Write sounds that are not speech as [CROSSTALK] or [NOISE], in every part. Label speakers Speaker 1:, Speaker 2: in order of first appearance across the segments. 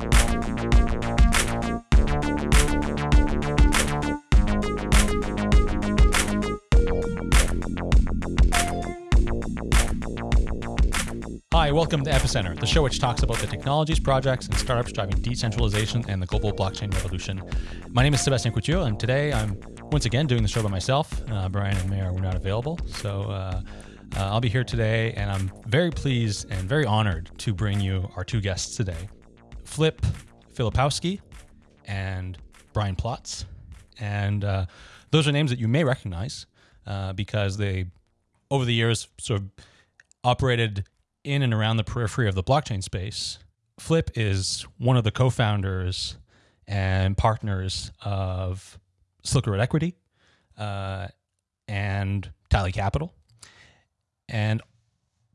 Speaker 1: Hi, welcome to Epicenter, the show which talks about the technologies, projects, and startups driving decentralization and the global blockchain revolution. My name is Sebastien Couture, and today I'm once again doing the show by myself. Uh, Brian and Meher were not available, so uh, uh, I'll be here today, and I'm very pleased and very honored to bring you our two guests today Flip Filipowski and Brian Platz. And uh, those are names that you may recognize uh, because they, over the years, sort of operated in and around the periphery of the blockchain space. Flip is one of the co founders and partners of Silk Equity uh, and Tally Capital. And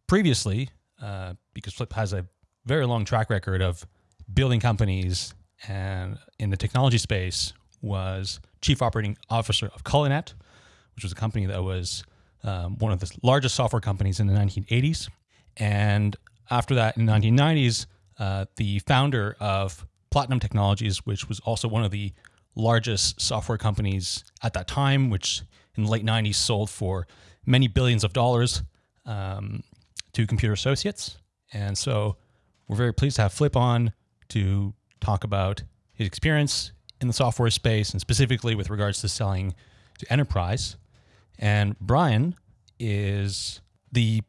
Speaker 1: previously, uh, because Flip has a very long track record of building companies and in the technology space, was chief operating officer of Cullinet, which was a company that was um, one of the largest software companies in the 1980s. And after that, in the 1990s, uh, the founder of Platinum Technologies, which was also one of the largest software companies at that time, which in the late 90s sold for many billions of dollars um, to Computer Associates. And so we're very pleased to have Flip on to talk about his experience in the software space and specifically with regards to selling to enterprise. And Brian is the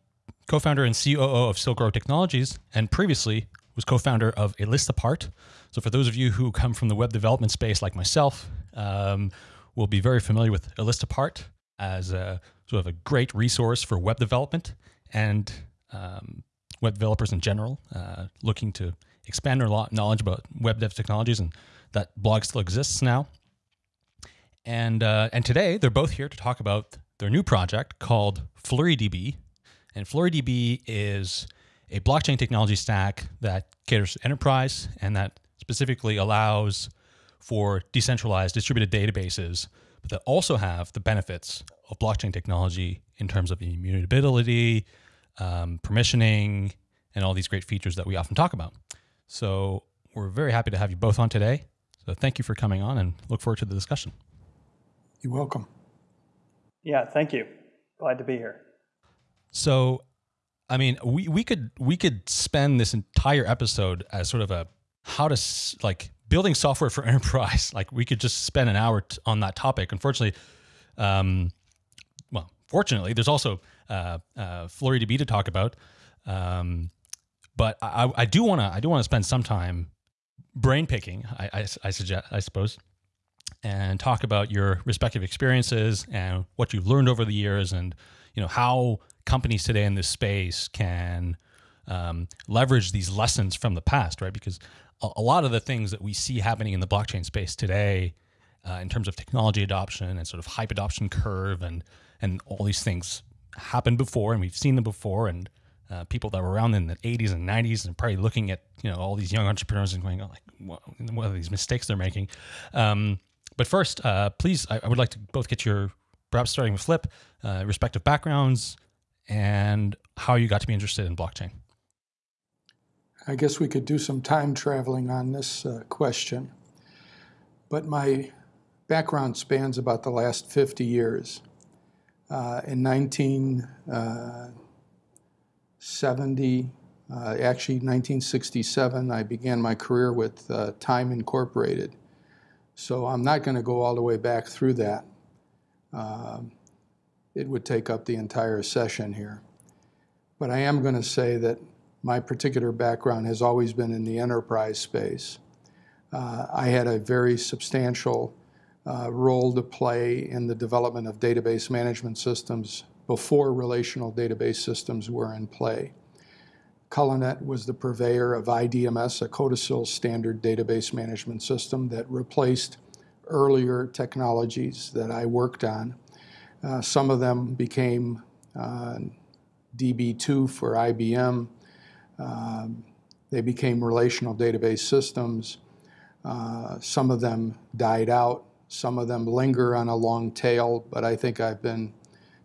Speaker 1: co-founder and COO of Silk Road Technologies, and previously was co-founder of A List Apart. So for those of you who come from the web development space, like myself, um, will be very familiar with A List Apart as a sort of a great resource for web development and um, web developers in general, uh, looking to expand their knowledge about web dev technologies, and that blog still exists now. And uh, and today they're both here to talk about their new project called FlureeDB, and FlureeDB is a blockchain technology stack that caters to enterprise and that specifically allows for decentralized distributed databases, but that also have the benefits of blockchain technology in terms of immutability, um, permissioning, and all these great features that we often talk about. So we're very happy to have you both on today. So thank you for coming on and look forward to the discussion.
Speaker 2: You're welcome.
Speaker 3: Yeah, thank you. Glad to be here.
Speaker 1: So, I mean, we we could we could spend this entire episode as sort of a how to like building software for [LAUGHS] enterprise. Like we could just spend an hour t- on that topic. Unfortunately, um, well, fortunately, there's also uh, uh, FlureeDB to talk about. Um, but I, I do want to I do want to spend some time brain picking. I, I, I suggest I suppose and talk about your respective experiences and what you've learned over the years and you know how companies today in this space can um, leverage these lessons from the past, right? Because a, a, lot of the things that we see happening in the blockchain space today, uh, in terms of technology adoption and sort of hype adoption curve, and and all these things happened before, and we've seen them before, and uh, people that were around in the 80s and 90s and probably looking at you know all these young entrepreneurs and going oh, like what, what are these mistakes they're making? Um, but first uh, please I, I, would like to both get your perhaps starting with flip uh, respective backgrounds and how you got to be interested in blockchain.
Speaker 2: I guess we could do some time traveling on this uh, question but my background spans about the last 50 years. Uh, in 19 uh, 70, uh, actually 1967, I began my career with uh, Time Incorporated. So I'm not going to go all the way back through that. Uh, it would take up the entire session here. But I am going to say that my particular background has always been in the enterprise space. Uh, I had a very substantial uh, role to play in the development of database management systems before relational database systems were in play. Cullinet was the purveyor of IDMS, a CODASYL standard database management system that replaced earlier technologies that I worked on. Uh, some of them became uh, DB2 for IBM. Um, they became relational database systems. Uh, some of them died out. Some of them linger on a long tail, but I think I've been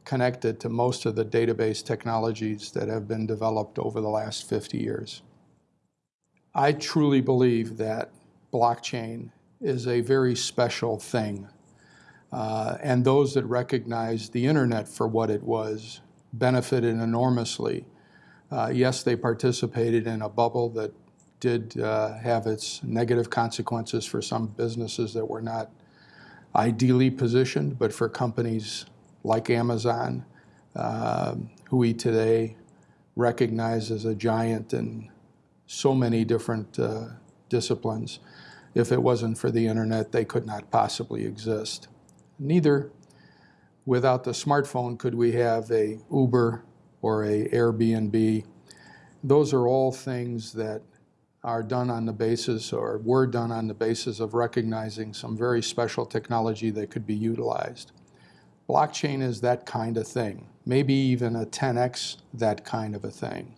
Speaker 2: connected to most of the database technologies that have been developed over the last 50 years. I truly believe that blockchain is a very special thing. Uh, and those that recognized the internet for what it was benefited enormously. Uh, yes, they participated in a bubble that did uh, have its negative consequences for some businesses that were not ideally positioned, but for companies like Amazon, uh, who we today recognize as a giant in so many different uh, disciplines, if it wasn't for the internet, they could not possibly exist. Neither, without the smartphone, could we have a Uber or a Airbnb. Those are all things that are done on the basis or were done on the basis of recognizing some very special technology that could be utilized. Blockchain is that kind of thing, maybe even a 10x that kind of a thing.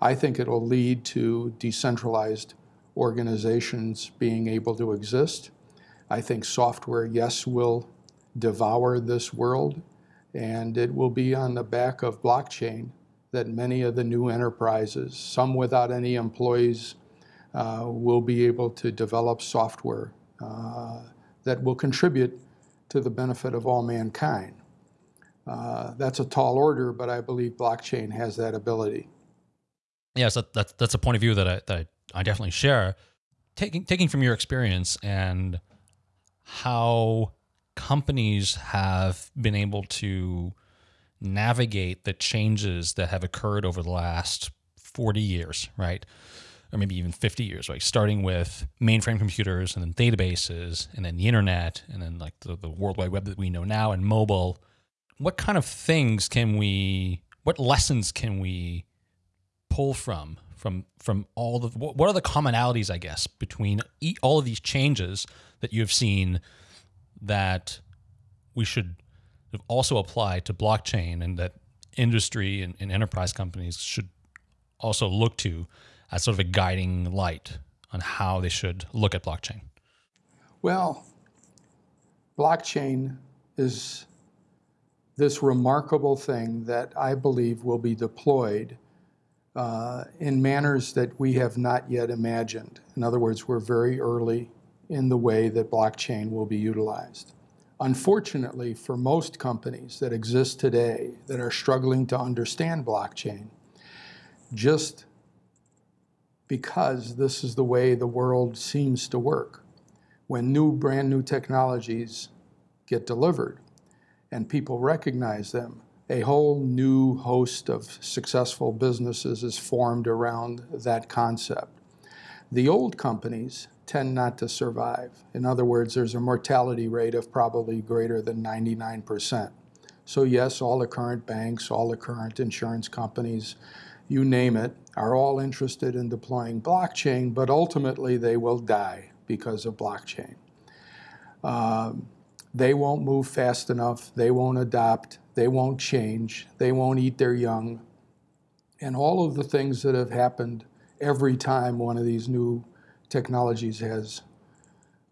Speaker 2: I think it'll lead to decentralized organizations being able to exist. I think software, yes, will devour this world, and it will be on the back of blockchain that many of the new enterprises, some without any employees, uh, will be able to develop software uh, that will contribute to the benefit of all mankind. Uh, that's a tall order, but I believe blockchain has that ability.
Speaker 1: Yeah, so that's that's a point of view that I that I, I definitely share. Taking taking from your experience and how companies have been able to navigate the changes that have occurred over the last 40 years, right? Or maybe even 50 years, right? Starting with mainframe computers and then databases and then the internet and then like the, the World Wide Web that we know now and mobile. What kind of things can we, what lessons can we pull from from from all the what are the commonalities i guess between all of these changes that you have seen that we should also apply to blockchain and that industry and, and enterprise companies should also look to as sort of a guiding light on how they should look at blockchain?
Speaker 2: Well, blockchain is this remarkable thing that I believe will be deployed uh, in manners that we have not yet imagined. In other words, we're very early in the way that blockchain will be utilized. Unfortunately, for most companies that exist today that are struggling to understand blockchain, just because this is the way the world seems to work, when new, brand new technologies get delivered and people recognize them, a whole new host of successful businesses is formed around that concept. The old companies tend not to survive. In other words, there's a mortality rate of probably greater than 99%. So yes, all the current banks, all the current insurance companies, you name it, are all interested in deploying blockchain, but ultimately they will die because of blockchain. Um, they won't move fast enough, they won't adopt, they won't change, they won't eat their young. And all of the things that have happened every time one of these new technologies has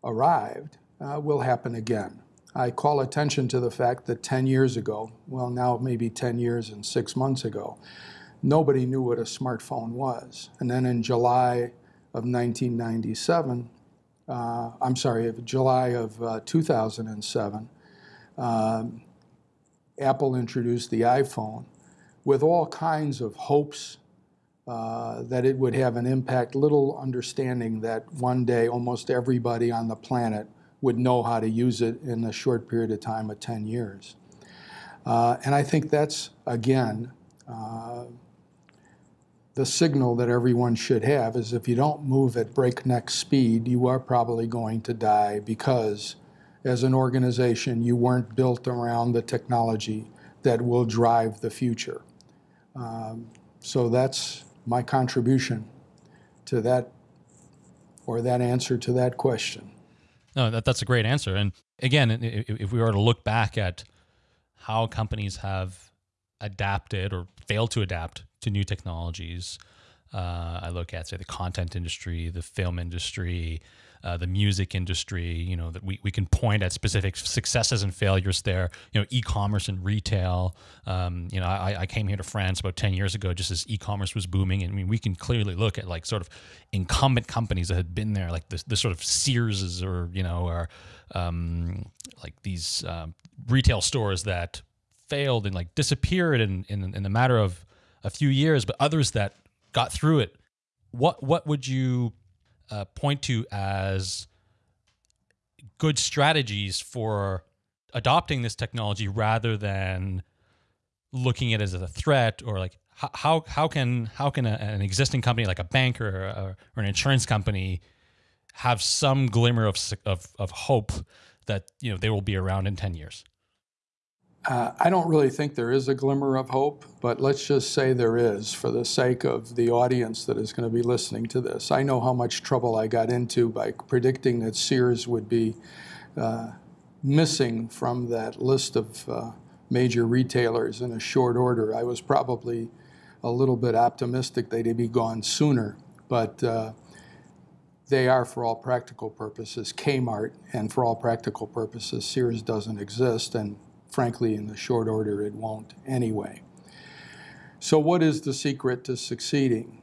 Speaker 2: arrived uh, will happen again. I call attention to the fact that 10 years ago, well, now maybe 10 years and six months ago, nobody knew what a smartphone was. And then in July of 1997, uh, I'm sorry, July of uh, 2007, um, Apple introduced the iPhone with all kinds of hopes uh, that it would have an impact, little understanding that one day almost everybody on the planet would know how to use it in a short period of time of 10 years. Uh, and I think that's, again, uh, the signal that everyone should have is if you don't move at breakneck speed, you are probably going to die because as an organization, you weren't built around the technology that will drive the future. Um, so that's my contribution to that or that answer to that question.
Speaker 1: No, that, that's a great answer. And again, if, if we were to look back at how companies have adapted or failed to adapt to new technologies, Uh, I look at say the content industry, the film industry, uh, the music industry. You know that we, we can point at specific successes and failures there. You know, e-commerce and retail. Um, you know, I, I came here to France about ten years ago, just as e-commerce was booming, and I mean we can clearly look at like sort of incumbent companies that had been there, like the, the sort of Searses or you know or um, like these um, retail stores that failed and like disappeared in, in in the matter of a few years, but others that got through it. What what would you uh, point to as good strategies for adopting this technology rather than looking at it as a threat or like how how can how can a, an existing company like a bank or, or, or an insurance company have some glimmer of, of of hope that you know they will be around in 10 years
Speaker 2: uh, I don't really think there is a glimmer of hope, but let's just say there is for the sake of the audience that is going to be listening to this. I know how much trouble I got into by predicting that Sears would be uh, missing from that list of uh, major retailers in a short order. I was probably a little bit optimistic they'd be gone sooner, but uh, they are, for all practical purposes, Kmart, and for all practical purposes, Sears doesn't exist. and frankly, in the short order, it won't anyway. So what is the secret to succeeding?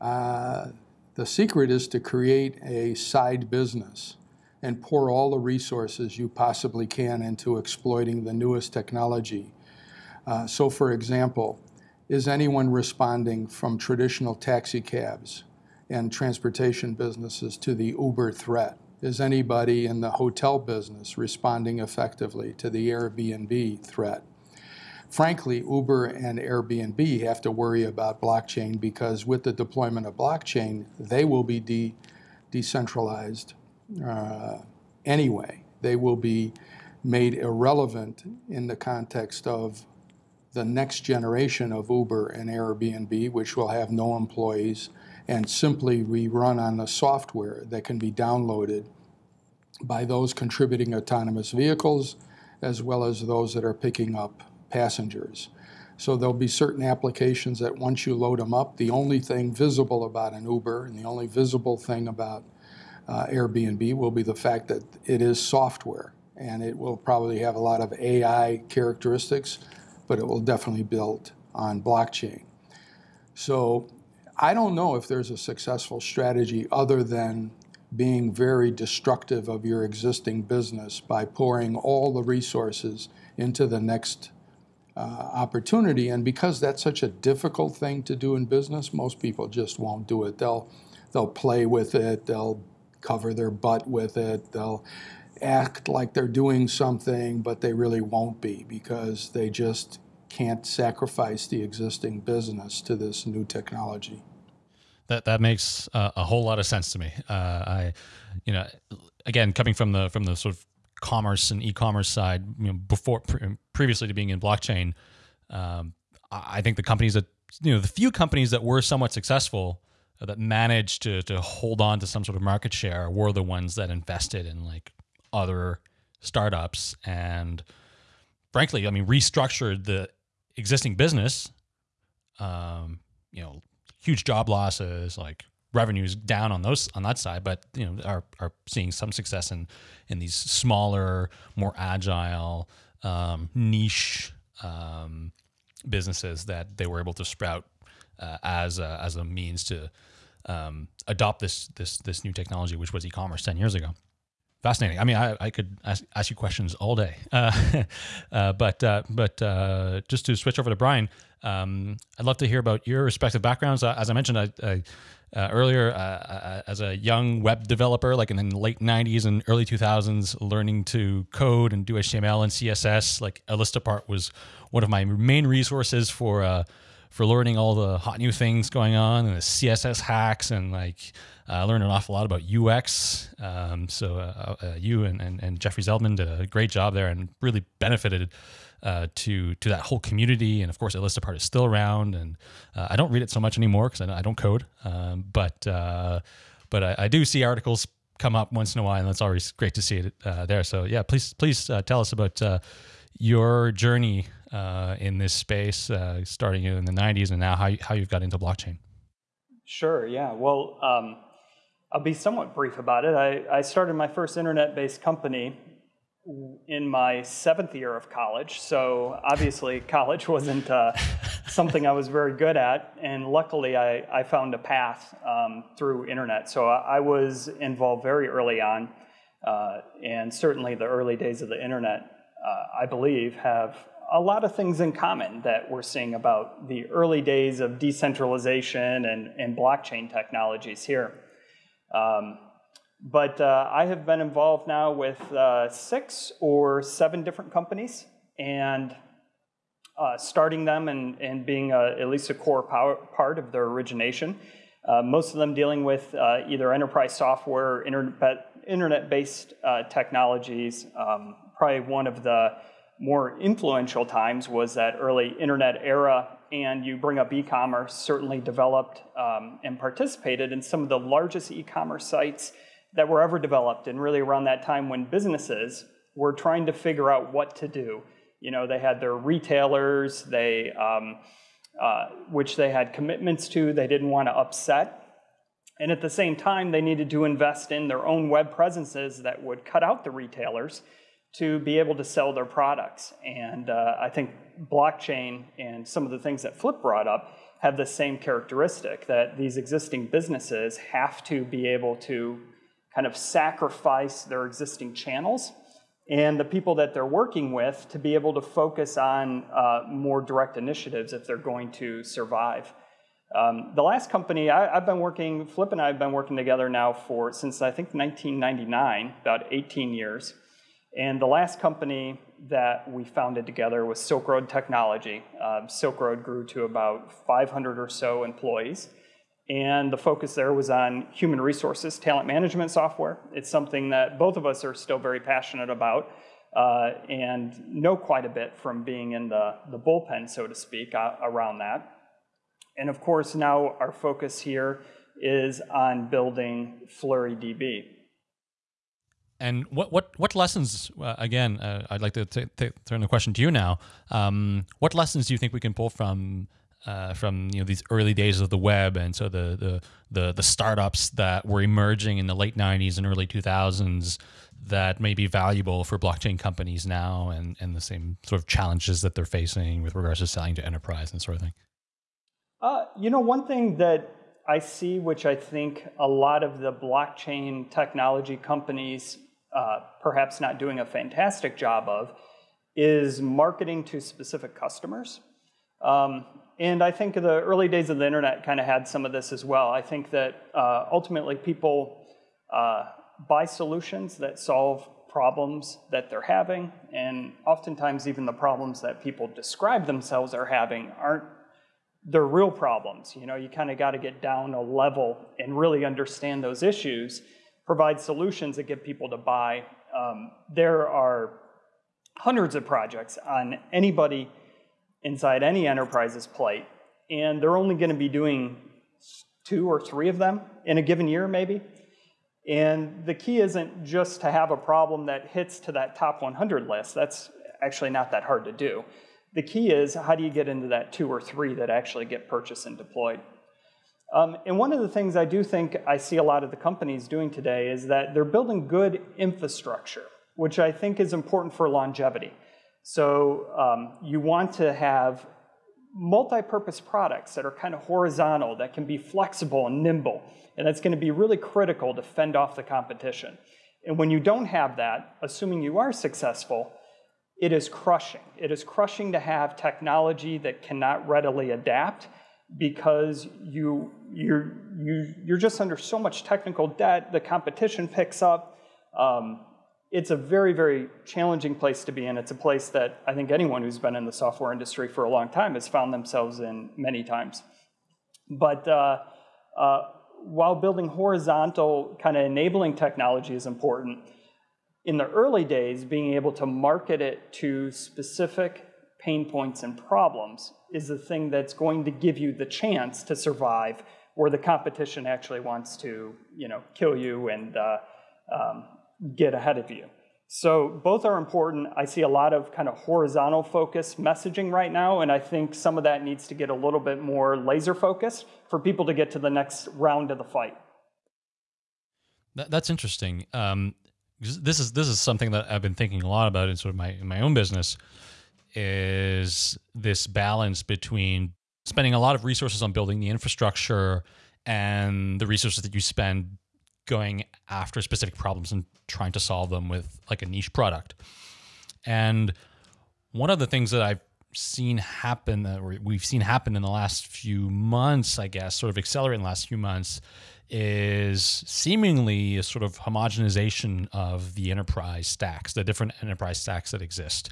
Speaker 2: Uh, the secret is to create a side business and pour all the resources you possibly can into exploiting the newest technology. Uh, so for example, is anyone responding from traditional taxi cabs and transportation businesses to the Uber threat? Is anybody in the hotel business responding effectively to the Airbnb threat? Frankly, Uber and Airbnb have to worry about blockchain because with the deployment of blockchain, they will be de decentralized uh, anyway. They will be made irrelevant in the context of the next generation of Uber and Airbnb, which will have no employees and simply we run on the software that can be downloaded by those contributing autonomous vehicles as well as those that are picking up passengers. So there'll be certain applications that once you load them up, the only thing visible about an Uber and the only visible thing about uh, Airbnb will be the fact that it is software and it will probably have a lot of AI characteristics, but it will definitely build on blockchain. So I don't know if there's a successful strategy other than being very destructive of your existing business by pouring all the resources into the next uh, opportunity. And because that's such a difficult thing to do in business, most people just won't do it. They'll they'll play with it. They'll cover their butt with it. They'll act like they're doing something, but they really won't be because they just can't sacrifice the existing business to this new technology.
Speaker 1: That that makes uh, a whole lot of sense to me. Uh, I, you know, again coming from the from the sort of commerce and e-commerce side, you know, before pre- previously to being in blockchain, um, I think the companies that you know the few companies that were somewhat successful uh, that managed to to hold on to some sort of market share were the ones that invested in like other startups and frankly, I mean, restructured the existing business. Um, you know, huge job losses, like revenues down on those on that side, but you know are are seeing some success in in these smaller, more agile, um, niche um, businesses that they were able to sprout uh, as a, as a means to um, adopt this this this new technology, which was e-commerce ten years ago. Fascinating. I mean, I, I could ask, ask you questions all day, uh, [LAUGHS] uh, but uh, but uh, just to switch over to Brian, um, I'd love to hear about your respective backgrounds. Uh, as I mentioned I, I, uh, earlier, as a young web developer, like in the late '90s and early 2000s, learning to code and do HTML and CSS, like A List Apart was one of my main resources for for learning all the hot new things going on and the CSS hacks and like I learned an awful lot about UX. Um, so uh, uh, you and, and, and, Jeffrey Zeldman did a great job there and really benefited uh, to to that whole community. And of course, A List Apart is still around. And uh, I don't read it so much anymore because I, I, don't code. Um, but uh, but I, I, do see articles come up once in a while, and that's always great to see it uh, there. So yeah, please please tell us about your journey in this space, starting in the '90s, and now how you, how you've got into blockchain.
Speaker 3: Sure, yeah. Well, um, I'll be somewhat brief about it. I, I started my first internet based company in my seventh year of college. So obviously, college wasn't uh, something I was very good at. And luckily, I, I found a path um, through internet. So I, I, was involved very early on. Uh, and certainly, the early days of the internet, uh, I believe, have a lot of things in common that we're seeing about the early days of decentralization and, and blockchain technologies here. Um, but uh, I have been involved now with uh, six or seven different companies and uh, starting them and, and being a, at least a core power, part of their origination. Uh, most of them dealing with uh, either enterprise software, internet-based uh, technologies. Um, probably one of the more influential times was that early internet era and you bring up e-commerce, certainly developed um, and participated in some of the largest e-commerce sites that were ever developed, and really around that time when businesses were trying to figure out what to do. You know, they had their retailers, they, um, uh, which they had commitments to, they didn't want to upset. And at the same time, they needed to invest in their own web presences that would cut out the retailers to be able to sell their products. And uh, I think blockchain and some of the things that Flip brought up have the same characteristic that these existing businesses have to be able to kind of sacrifice their existing channels and the people that they're working with to be able to focus on uh, more direct initiatives if they're going to survive. Um, the last company I, have been working, Flip and I have been working together now for since I think 1999, about 18 years. And the last company that we founded together was Silk Road Technology. Uh, Silk Road grew to about 500 or so employees. And the focus there was on human resources, talent management software. It's something that both of us are still very passionate about uh, and know quite a bit from being in the, the bullpen, so to speak, uh, around that. And of course, now our focus here is on building FlureeDB.
Speaker 1: And what what what lessons? Uh, again, uh, I'd like to turn the question to you now. Um, what lessons do you think we can pull from uh, from you know these early days of the web and so the, the the the startups that were emerging in the late '90s and early 2000s that may be valuable for blockchain companies now and and the same sort of challenges that they're facing with regards to selling to enterprise and sort of thing.
Speaker 3: Uh, you know, one thing that I see, which I think a lot of the blockchain technology companies uh, perhaps not doing a fantastic job of, is marketing to specific customers. Um, and I think the early days of the internet kind of had some of this as well. I think that uh, ultimately people uh, buy solutions that solve problems that they're having, and oftentimes even the problems that people describe themselves are having aren't they're real problems. You know, you kind of got to get down a level and really understand those issues provide solutions that get people to buy. Um, there are hundreds of projects on anybody inside any enterprise's plate, and they're only going to be doing two or three of them in a given year, maybe. And the key isn't just to have a problem that hits to that top 100 list. That's actually not that hard to do. The key is how do you get into that two or three that actually get purchased and deployed? Um, and one of the things I do think I see a lot of the companies doing today is that they're building good infrastructure, which I think is important for longevity. So um, you want to have multi-purpose products that are kind of horizontal, that can be flexible and nimble, and that's going to be really critical to fend off the competition. And when you don't have that, assuming you are successful, it is crushing. It is crushing to have technology that cannot readily adapt because you, you're, you, you're just under so much technical debt, the competition picks up. Um, it's a very, very challenging place to be in. It's a place that I think anyone who's been in the software industry for a long time has found themselves in many times. But uh, uh, while building horizontal kind of enabling technology is important, in the early days, being able to market it to specific pain points and problems is the thing that's going to give you the chance to survive where the competition actually wants to you know, kill you and uh, um, get ahead of you. So both are important. I see a lot of kind of horizontal focus messaging right now, and I think some of that needs to get a little bit more laser focused for people to get to the next round of the fight.
Speaker 1: That's interesting. Um, this is this is something that I've been thinking a lot about in sort of my in my own business is this balance between spending a lot of resources on building the infrastructure and the resources that you spend going after specific problems and trying to solve them with like a niche product. And one of the things that I've seen happen that we've seen happen in the last few months, I guess, sort of accelerate in the last few months, is seemingly a sort of homogenization of the enterprise stacks, the different enterprise stacks that exist,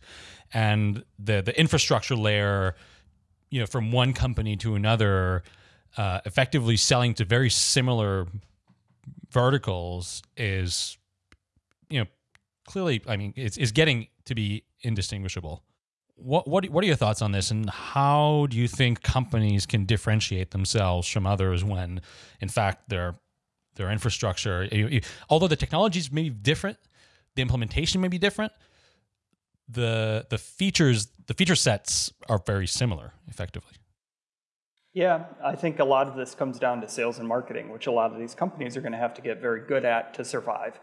Speaker 1: and the the infrastructure layer, you know, from one company to another, uh, effectively selling to very similar verticals is, you know, clearly, I mean, it's is getting to be indistinguishable. What what what are your thoughts on this, and how do you think companies can differentiate themselves from others when, in fact, their their infrastructure, although the technologies may be different, the implementation may be different, the the features the feature sets are very similar, effectively.
Speaker 3: Yeah, I think a lot of this comes down to sales and marketing, which a lot of these companies are going to have to get very good at to survive.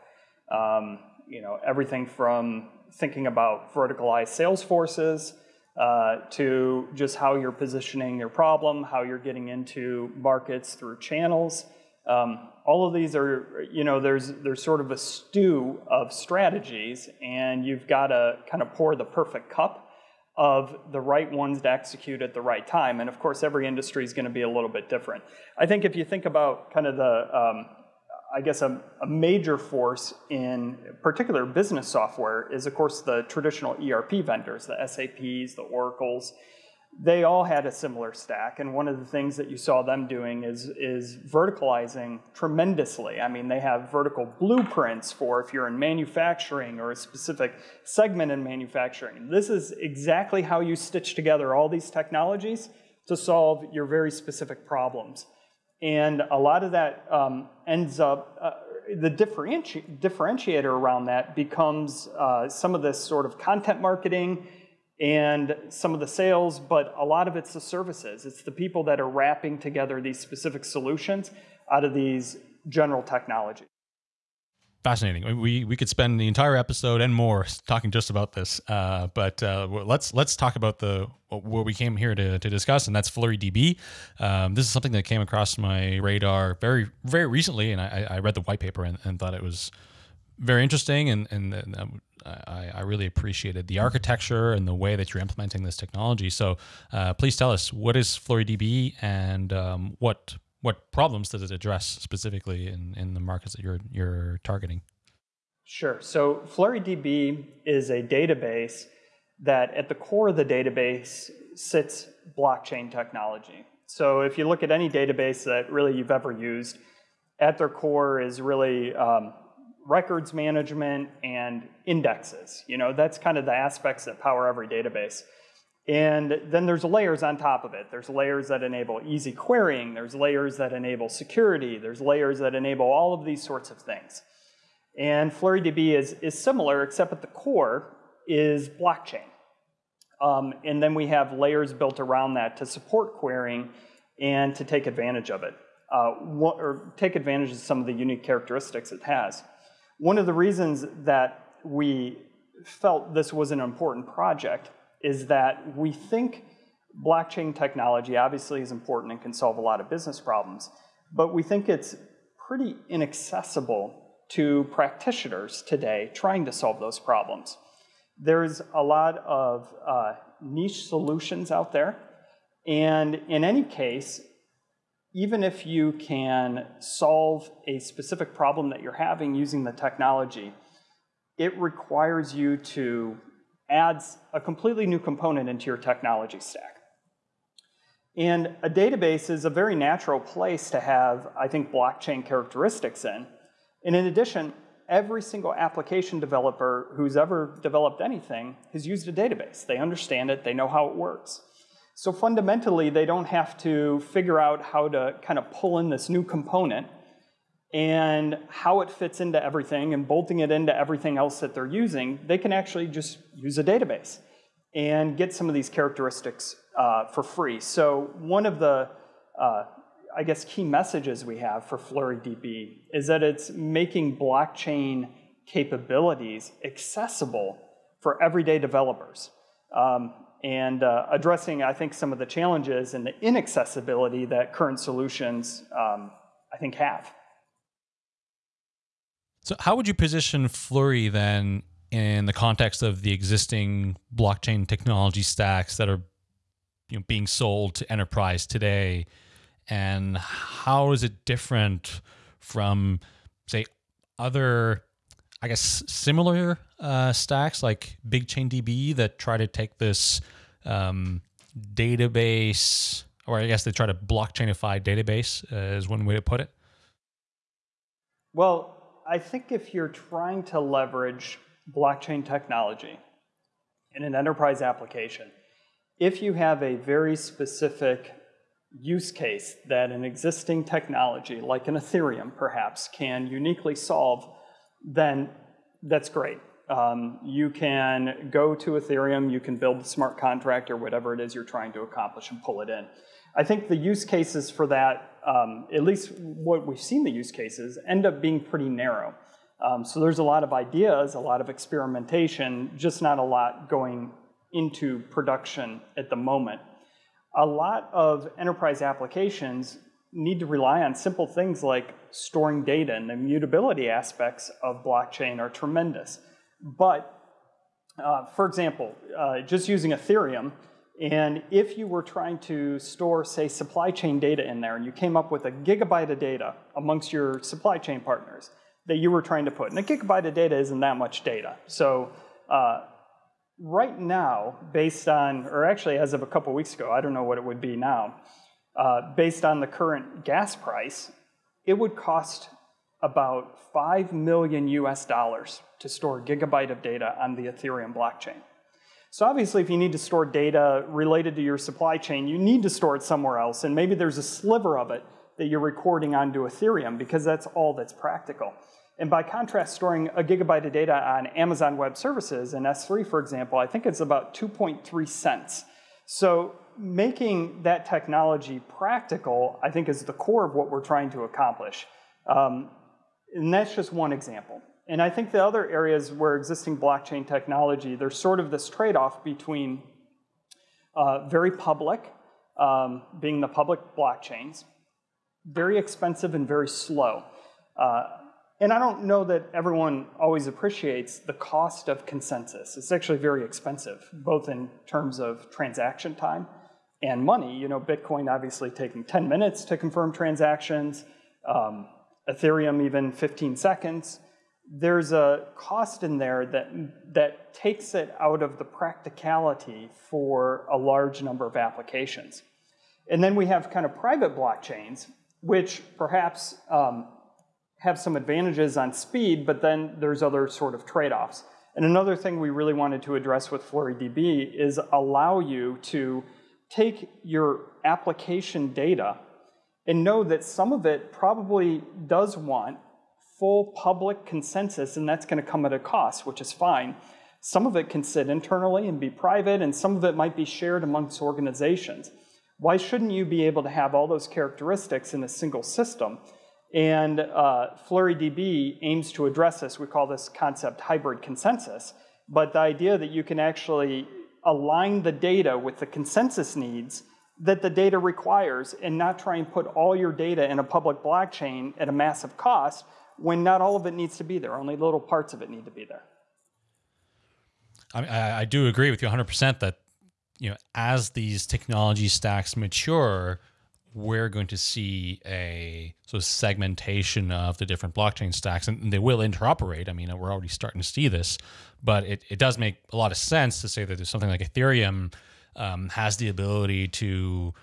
Speaker 3: Um, you know, everything from thinking about verticalized sales forces uh, to just how you're positioning your problem, how you're getting into markets through channels. Um, all of these are, you know, there's there's sort of a stew of strategies, and you've got to kind of pour the perfect cup of the right ones to execute at the right time. And of course, every industry is going to be a little bit different. I think if you think about kind of the, um, I guess a, a, major force in particular business software is of course the traditional ERP vendors, the SAPs, the Oracles, they all had a similar stack. And one of the things that you saw them doing is, is verticalizing tremendously. I mean, they have vertical blueprints for if you're in manufacturing or a specific segment in manufacturing. This is exactly how you stitch together all these technologies to solve your very specific problems. And a lot of that um, ends up, uh, the differenti differentiator around that becomes uh, some of this sort of content marketing and some of the sales, but a lot of it's the services. It's the people that are wrapping together these specific solutions out of these general technologies.
Speaker 1: Fascinating. We we could spend the entire episode and more talking just about this, uh, but uh, let's let's talk about the what we came here to, to discuss, and that's FlureeDB. Um, this is something that came across my radar very very recently, and I, I read the white paper and, and thought it was very interesting, and and, um, I, I, really appreciated the architecture and the way that you're implementing this technology. So uh, please tell us what is FlureeDB and um, what what problems does it address specifically in, in the markets that you're you're targeting?
Speaker 3: Sure. So FlureeDB is a database that at the core of the database sits blockchain technology. So if you look at any database that really you've ever used, at their core is really um, records management and indexes. You know, that's kind of the aspects that power every database. And then there's layers on top of it. There's layers that enable easy querying. There's layers that enable security. There's layers that enable all of these sorts of things. And FlureeDB is, is similar, except at the core is blockchain. Um, and then we have layers built around that to support querying and to take advantage of it, uh, or take advantage of some of the unique characteristics it has. One of the reasons that we felt this was an important project is that we think blockchain technology obviously is important and can solve a lot of business problems, but we think it's pretty inaccessible to practitioners today trying to solve those problems. There's a lot of uh, niche solutions out there, and in any case, even if you can solve a specific problem that you're having using the technology, it requires you to add a completely new component into your technology stack. And a database is a very natural place to have, I think, blockchain characteristics in. And in addition, every single application developer who's ever developed anything has used a database. They understand it, they know how it works. So fundamentally, they don't have to figure out how to kind of pull in this new component and how it fits into everything and bolting it into everything else that they're using, they can actually just use a database and get some of these characteristics uh, for free. So one of the, uh, I guess, key messages we have for FlureeDB is that it's making blockchain capabilities accessible for everyday developers. Um, and uh, addressing, I think, some of the challenges and the inaccessibility that current solutions, um, I think, have.
Speaker 1: So, how would you position Fluree then in the context of the existing blockchain technology stacks that are you know, being sold to enterprise today? And how is it different from, say, other, I guess, similar uh, stacks like BigchainDB that try to take this um, database, or I guess they try to blockchainify database, uh, is one way to put it?
Speaker 3: Well, I think if you're trying to leverage blockchain technology in an enterprise application, if you have a very specific use case that an existing technology, like an Ethereum perhaps, can uniquely solve, then that's great. Um, you can go to Ethereum, you can build a smart contract or whatever it is you're trying to accomplish and pull it in. I think the use cases for that, um, at least what we've seen the use cases, end up being pretty narrow. Um, so there's a lot of ideas, a lot of experimentation, just not a lot going into production at the moment. A lot of enterprise applications need to rely on simple things like storing data, and the mutability aspects of blockchain are tremendous. But, uh, for example, uh, just using Ethereum, and if you were trying to store, say, supply chain data in there, and you came up with a gigabyte of data amongst your supply chain partners that you were trying to put, and a gigabyte of data isn't that much data. So uh, right now, based on, or actually as of a couple weeks ago, I don't know what it would be now, uh, based on the current gas price, it would cost about 5 million US dollars to store a gigabyte of data on the Ethereum blockchain. So obviously, if you need to store data related to your supply chain, you need to store it somewhere else, and maybe there's a sliver of it that you're recording onto Ethereum because that's all that's practical. And by contrast, storing a gigabyte of data on Amazon Web Services and S3, for example, I think it's about 2.3 cents. So making that technology practical, I think, is the core of what we're trying to accomplish. Um, and that's just one example. And I think the other areas where existing blockchain technology, there's sort of this trade-off between uh, very public, um, being the public blockchains, very expensive and very slow. Uh, and I don't know that everyone always appreciates the cost of consensus. It's actually very expensive, both in terms of transaction time and money. You know, Bitcoin obviously taking 10 minutes to confirm transactions, um, Ethereum even 15 seconds there's a cost in there that, that takes it out of the practicality for a large number of applications. And then we have kind of private blockchains, which perhaps um, have some advantages on speed, but then there's other sort of trade-offs. And another thing we really wanted to address with FlureeDB is allow you to take your application data and know that some of it probably does want full public consensus, and that's going to come at a cost, which is fine. Some of it can sit internally and be private, and some of it might be shared amongst organizations. Why shouldn't you be able to have all those characteristics in a single system? And uh, FlureeDB aims to address this. We call this concept hybrid consensus. But the idea that you can actually align the data with the consensus needs that the data requires and not try and put all your data in a public blockchain at a massive cost, when not all of it needs to be there. Only little parts of it need to be there.
Speaker 1: I, I do agree with you 100% that you know as these technology stacks mature, we're going to see a sort of segmentation of the different blockchain stacks, and they will interoperate. I mean, we're already starting to see this, but it, it does make a lot of sense to say that there's something like Ethereum um, has the ability to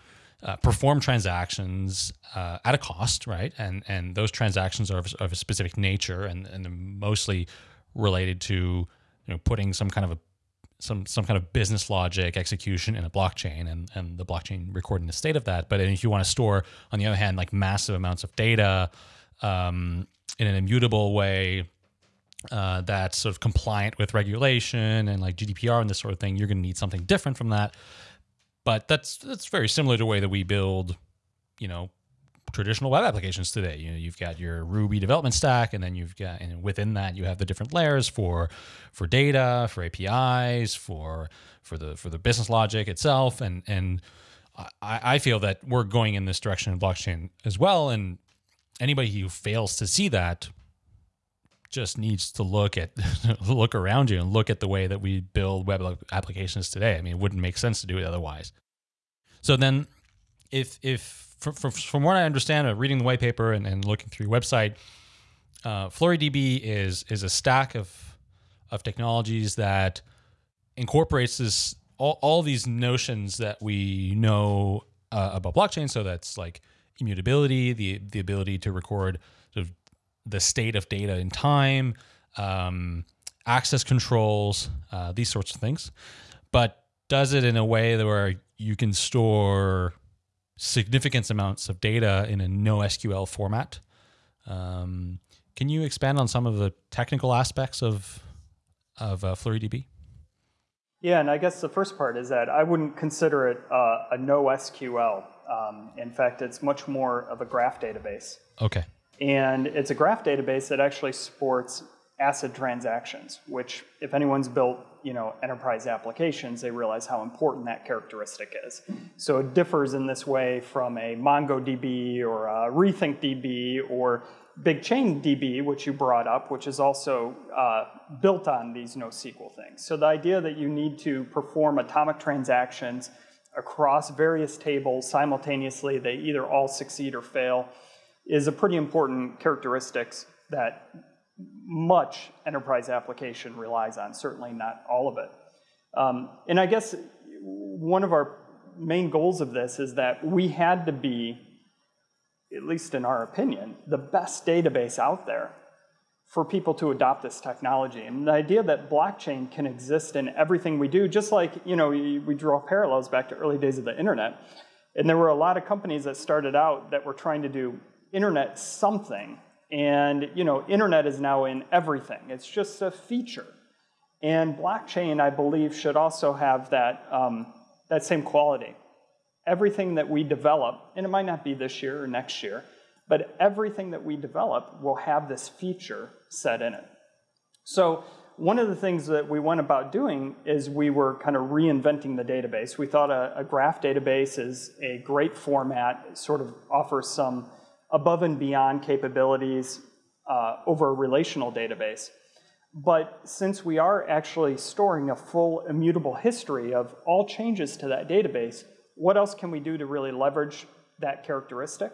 Speaker 1: uh, perform transactions uh, at a cost, right? And and those transactions are of, of, a specific nature, and and they're mostly related to you know putting some kind of a some some kind of business logic execution in a blockchain, and and the blockchain recording the state of that. But if you want to store, on the other hand, like massive amounts of data. um, in an immutable way uh, that's sort of compliant with regulation and like GDPR and this sort of thing, you're going to need something different from that. But that's that's very similar to the way that we build, you know, traditional web applications today. You know, you've got your Ruby development stack, and then you've got, and within that, you have the different layers for for data, for APIs, for for the for the business logic itself, and and I, I feel that we're going in this direction in blockchain as well. And anybody who fails to see that just needs to look at [LAUGHS] look around you and look at the way that we build web applications today. I mean, it wouldn't make sense to do it otherwise. So then, if if from, from, what I understand, of reading the white paper and, and looking through your website, uh, FlureeDB is is a stack of of technologies that incorporates this all, all these notions that we know uh, about blockchain. So that's like immutability, the the ability to record the state of data in time, um, access controls, uh, these sorts of things, but does it in a way that where you can store significant amounts of data in a NoSQL format. Um, can you expand on some of the technical aspects of of uh, FlureeDB?
Speaker 3: Yeah, and I guess the first part is that I wouldn't consider it uh, a NoSQL. Um, in fact, it's much more of a graph database.
Speaker 1: Okay.
Speaker 3: And it's a graph database that actually supports ACID transactions, which if anyone's built you know, enterprise applications, they realize how important that characteristic is. So it differs in this way from a MongoDB or a RethinkDB or BigChainDB, which you brought up, which is also uh, built on these NoSQL things. So the idea that you need to perform atomic transactions across various tables simultaneously, they either all succeed or fail, is a pretty important characteristics that much enterprise application relies on, certainly not all of it. Um, and I guess one of our main goals of this is that we had to be, at least in our opinion, the best database out there for people to adopt this technology. And the idea that blockchain can exist in everything we do, just like, you know, we draw parallels back to early days of the internet. And there were a lot of companies that started out that were trying to do internet something and you know, internet is now in everything. It's just a feature. And blockchain, I believe, should also have that, um, that same quality. Everything that we develop, and it might not be this year or next year, but everything that we develop will have this feature set in it. So one of the things that we went about doing is we were kind of reinventing the database. We thought a, a graph database is a great format, sort of offers some above and beyond capabilities uh, over a relational database. But since we are actually storing a full immutable history of all changes to that database, what else can we do to really leverage that characteristic?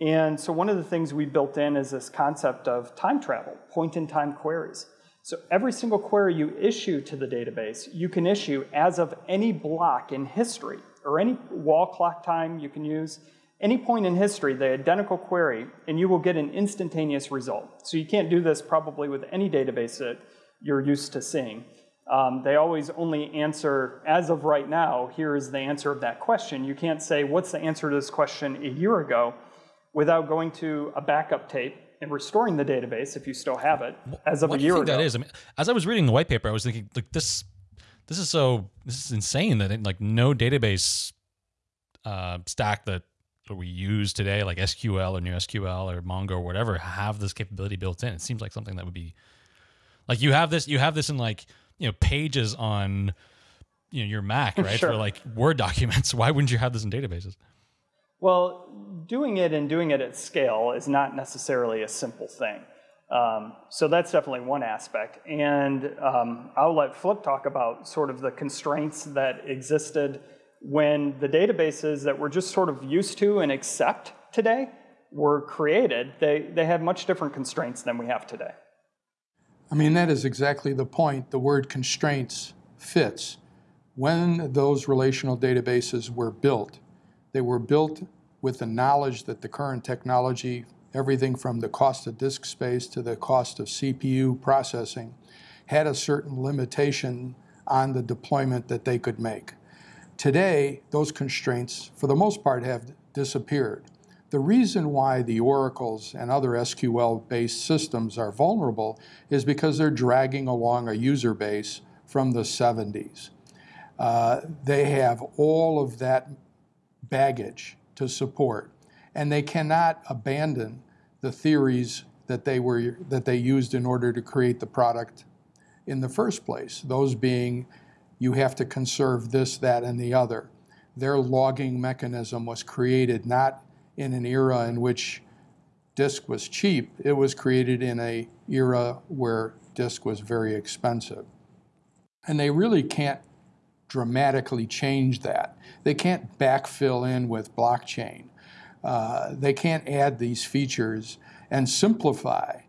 Speaker 3: And so one of the things we built in is this concept of time travel, point-in-time queries. So every single query you issue to the database, you can issue as of any block in history, or any wall clock time you can use, any point in history, the identical query, and you will get an instantaneous result. So you can't do this probably with any database that you're used to seeing. Um, they always only answer, as of right now, here is the answer of that question. You can't say, what's the answer to this question a year ago, without going to a backup tape and restoring the database, if you still have it, as of
Speaker 1: what
Speaker 3: a year
Speaker 1: do you
Speaker 3: think
Speaker 1: ago. That is? I mean, as I was reading the white paper, I was thinking, like, this, this is so, this is insane that it, like no database uh, stack that that we use today, like SQL or NewSQL or Mongo or whatever, have this capability built in. It seems like something that would be like you have this, you have this in like you know pages on you know your Mac, right?
Speaker 3: Sure.
Speaker 1: For like Word documents. [LAUGHS] Why wouldn't you have this in databases?
Speaker 3: Well, doing it and doing it at scale is not necessarily a simple thing. Um, so that's definitely one aspect. And um, I'll let Flip talk about sort of the constraints that existed when the databases that we're just sort of used to and accept today were created, they, they had much different constraints than we have today.
Speaker 2: I mean, that is exactly the point. The word constraints fits. When those relational databases were built, they were built with the knowledge that the current technology, everything from the cost of disk space to the cost of CPU processing, had a certain limitation on the deployment that they could make. Today, those constraints, for the most part, have disappeared. The reason why the Oracles and other SQL based systems are vulnerable is because they're dragging along a user base from the 70s. Uh, they have all of that baggage to support, and they cannot abandon the theories that they were that they used in order to create the product in the first place. Those being, you have to conserve this, that, and the other. Their logging mechanism was created not in an era in which disk was cheap. It was created in a era where disk was very expensive. And they really can't dramatically change that. They can't backfill in with blockchain. Uh, they can't add these features and simplify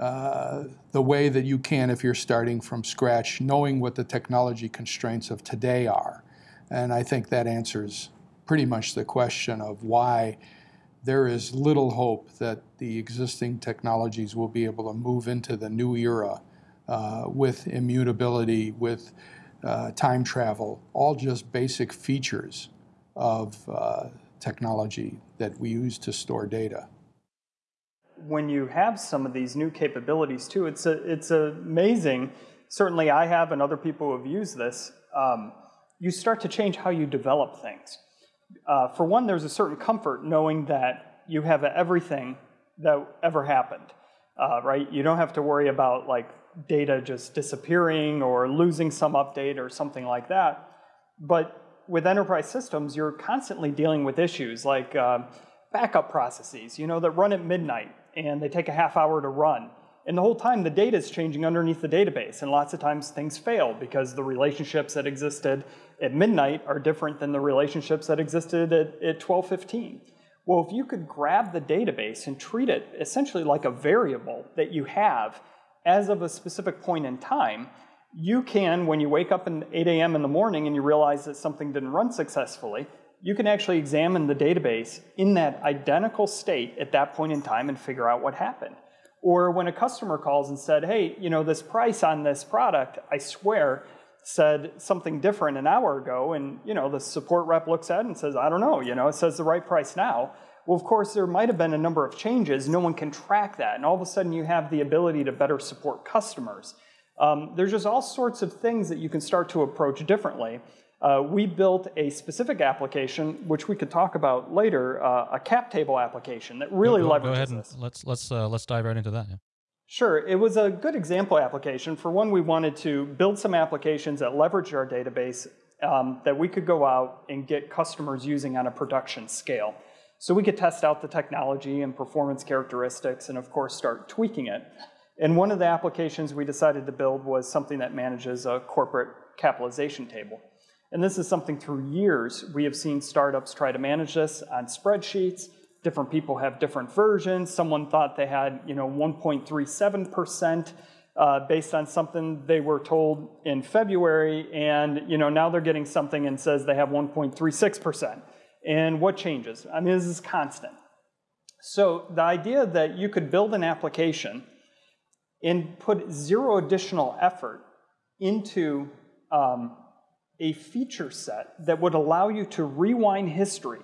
Speaker 2: uh, the way that you can if you're starting from scratch, knowing what the technology constraints of today are. And I think that answers pretty much the question of why there is little hope that the existing technologies will be able to move into the new era uh, with immutability, with uh, time travel, all just basic features of uh, technology that we use to store data.
Speaker 3: When you have some of these new capabilities too, it's, a, it's amazing. Certainly I have and other people have used this. Um, you start to change how you develop things. Uh, for one, there's a certain comfort knowing that you have everything that ever happened, uh, right? You don't have to worry about like data just disappearing or losing some update or something like that. But with enterprise systems, you're constantly dealing with issues like uh, backup processes, you know, that run at midnight and they take a half hour to run. And the whole time the data is changing underneath the database and lots of times things fail because the relationships that existed at midnight are different than the relationships that existed at, at 1215. Well, if you could grab the database and treat it essentially like a variable that you have as of a specific point in time, you can, when you wake up at 8 a.m. in the morning and you realize that something didn't run successfully, you can actually examine the database in that identical state at that point in time and figure out what happened. Or when a customer calls and said, hey, you know, this price on this product, I swear, said something different an hour ago, and you know, the support rep looks at it and says, I don't know, you know, it says the right price now. Well, of course, there might have been a number of changes. No one can track that. And all of a sudden, you have the ability to better support customers. Um, there's just all sorts of things that you can start to approach differently. Uh, we built a specific application, which we could talk about later, uh, a cap table application that really
Speaker 1: go,
Speaker 3: leverages
Speaker 1: go ahead and
Speaker 3: this.
Speaker 1: let's let's uh, let's dive right into that. Yeah.
Speaker 3: Sure, it was a good example application. For one, we wanted to build some applications that leverage our database um, that we could go out and get customers using on a production scale. So we could test out the technology and performance characteristics and of course start tweaking it. And one of the applications we decided to build was something that manages a corporate capitalization table. And this is something through years we have seen startups try to manage this on spreadsheets. Different people have different versions. Someone thought they had, you know, 1.37% uh, based on something they were told in February, and you know now they're getting something and says they have 1.36%. And what changes? I mean, this is constant. So the idea that you could build an application and put zero additional effort into um, a feature set that would allow you to rewind history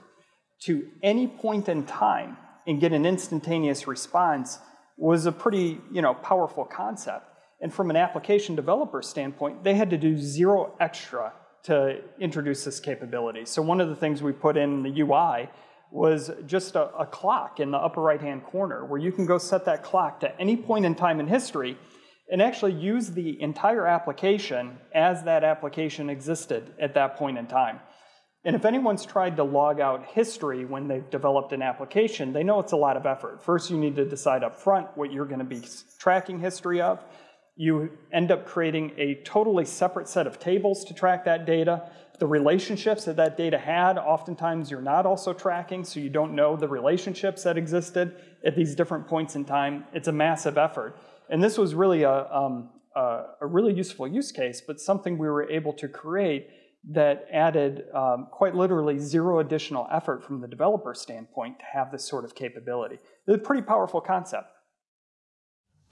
Speaker 3: to any point in time and get an instantaneous response was a pretty you know, powerful concept. And from an application developer standpoint, they had to do zero extra to introduce this capability. So one of the things we put in the UI was just a, a clock in the upper right-hand corner where you can go set that clock to any point in time in history and actually use the entire application as that application existed at that point in time. And if anyone's tried to log out history when they've developed an application, they know it's a lot of effort. First, you need to decide up front what you're going to be tracking history of you end up creating a totally separate set of tables to track that data. The relationships that that data had, oftentimes you're not also tracking, so you don't know the relationships that existed at these different points in time. It's a massive effort. And this was really a, um, a, a really useful use case, but something we were able to create that added um, quite literally zero additional effort from the developer standpoint to have this sort of capability. It's a pretty powerful concept.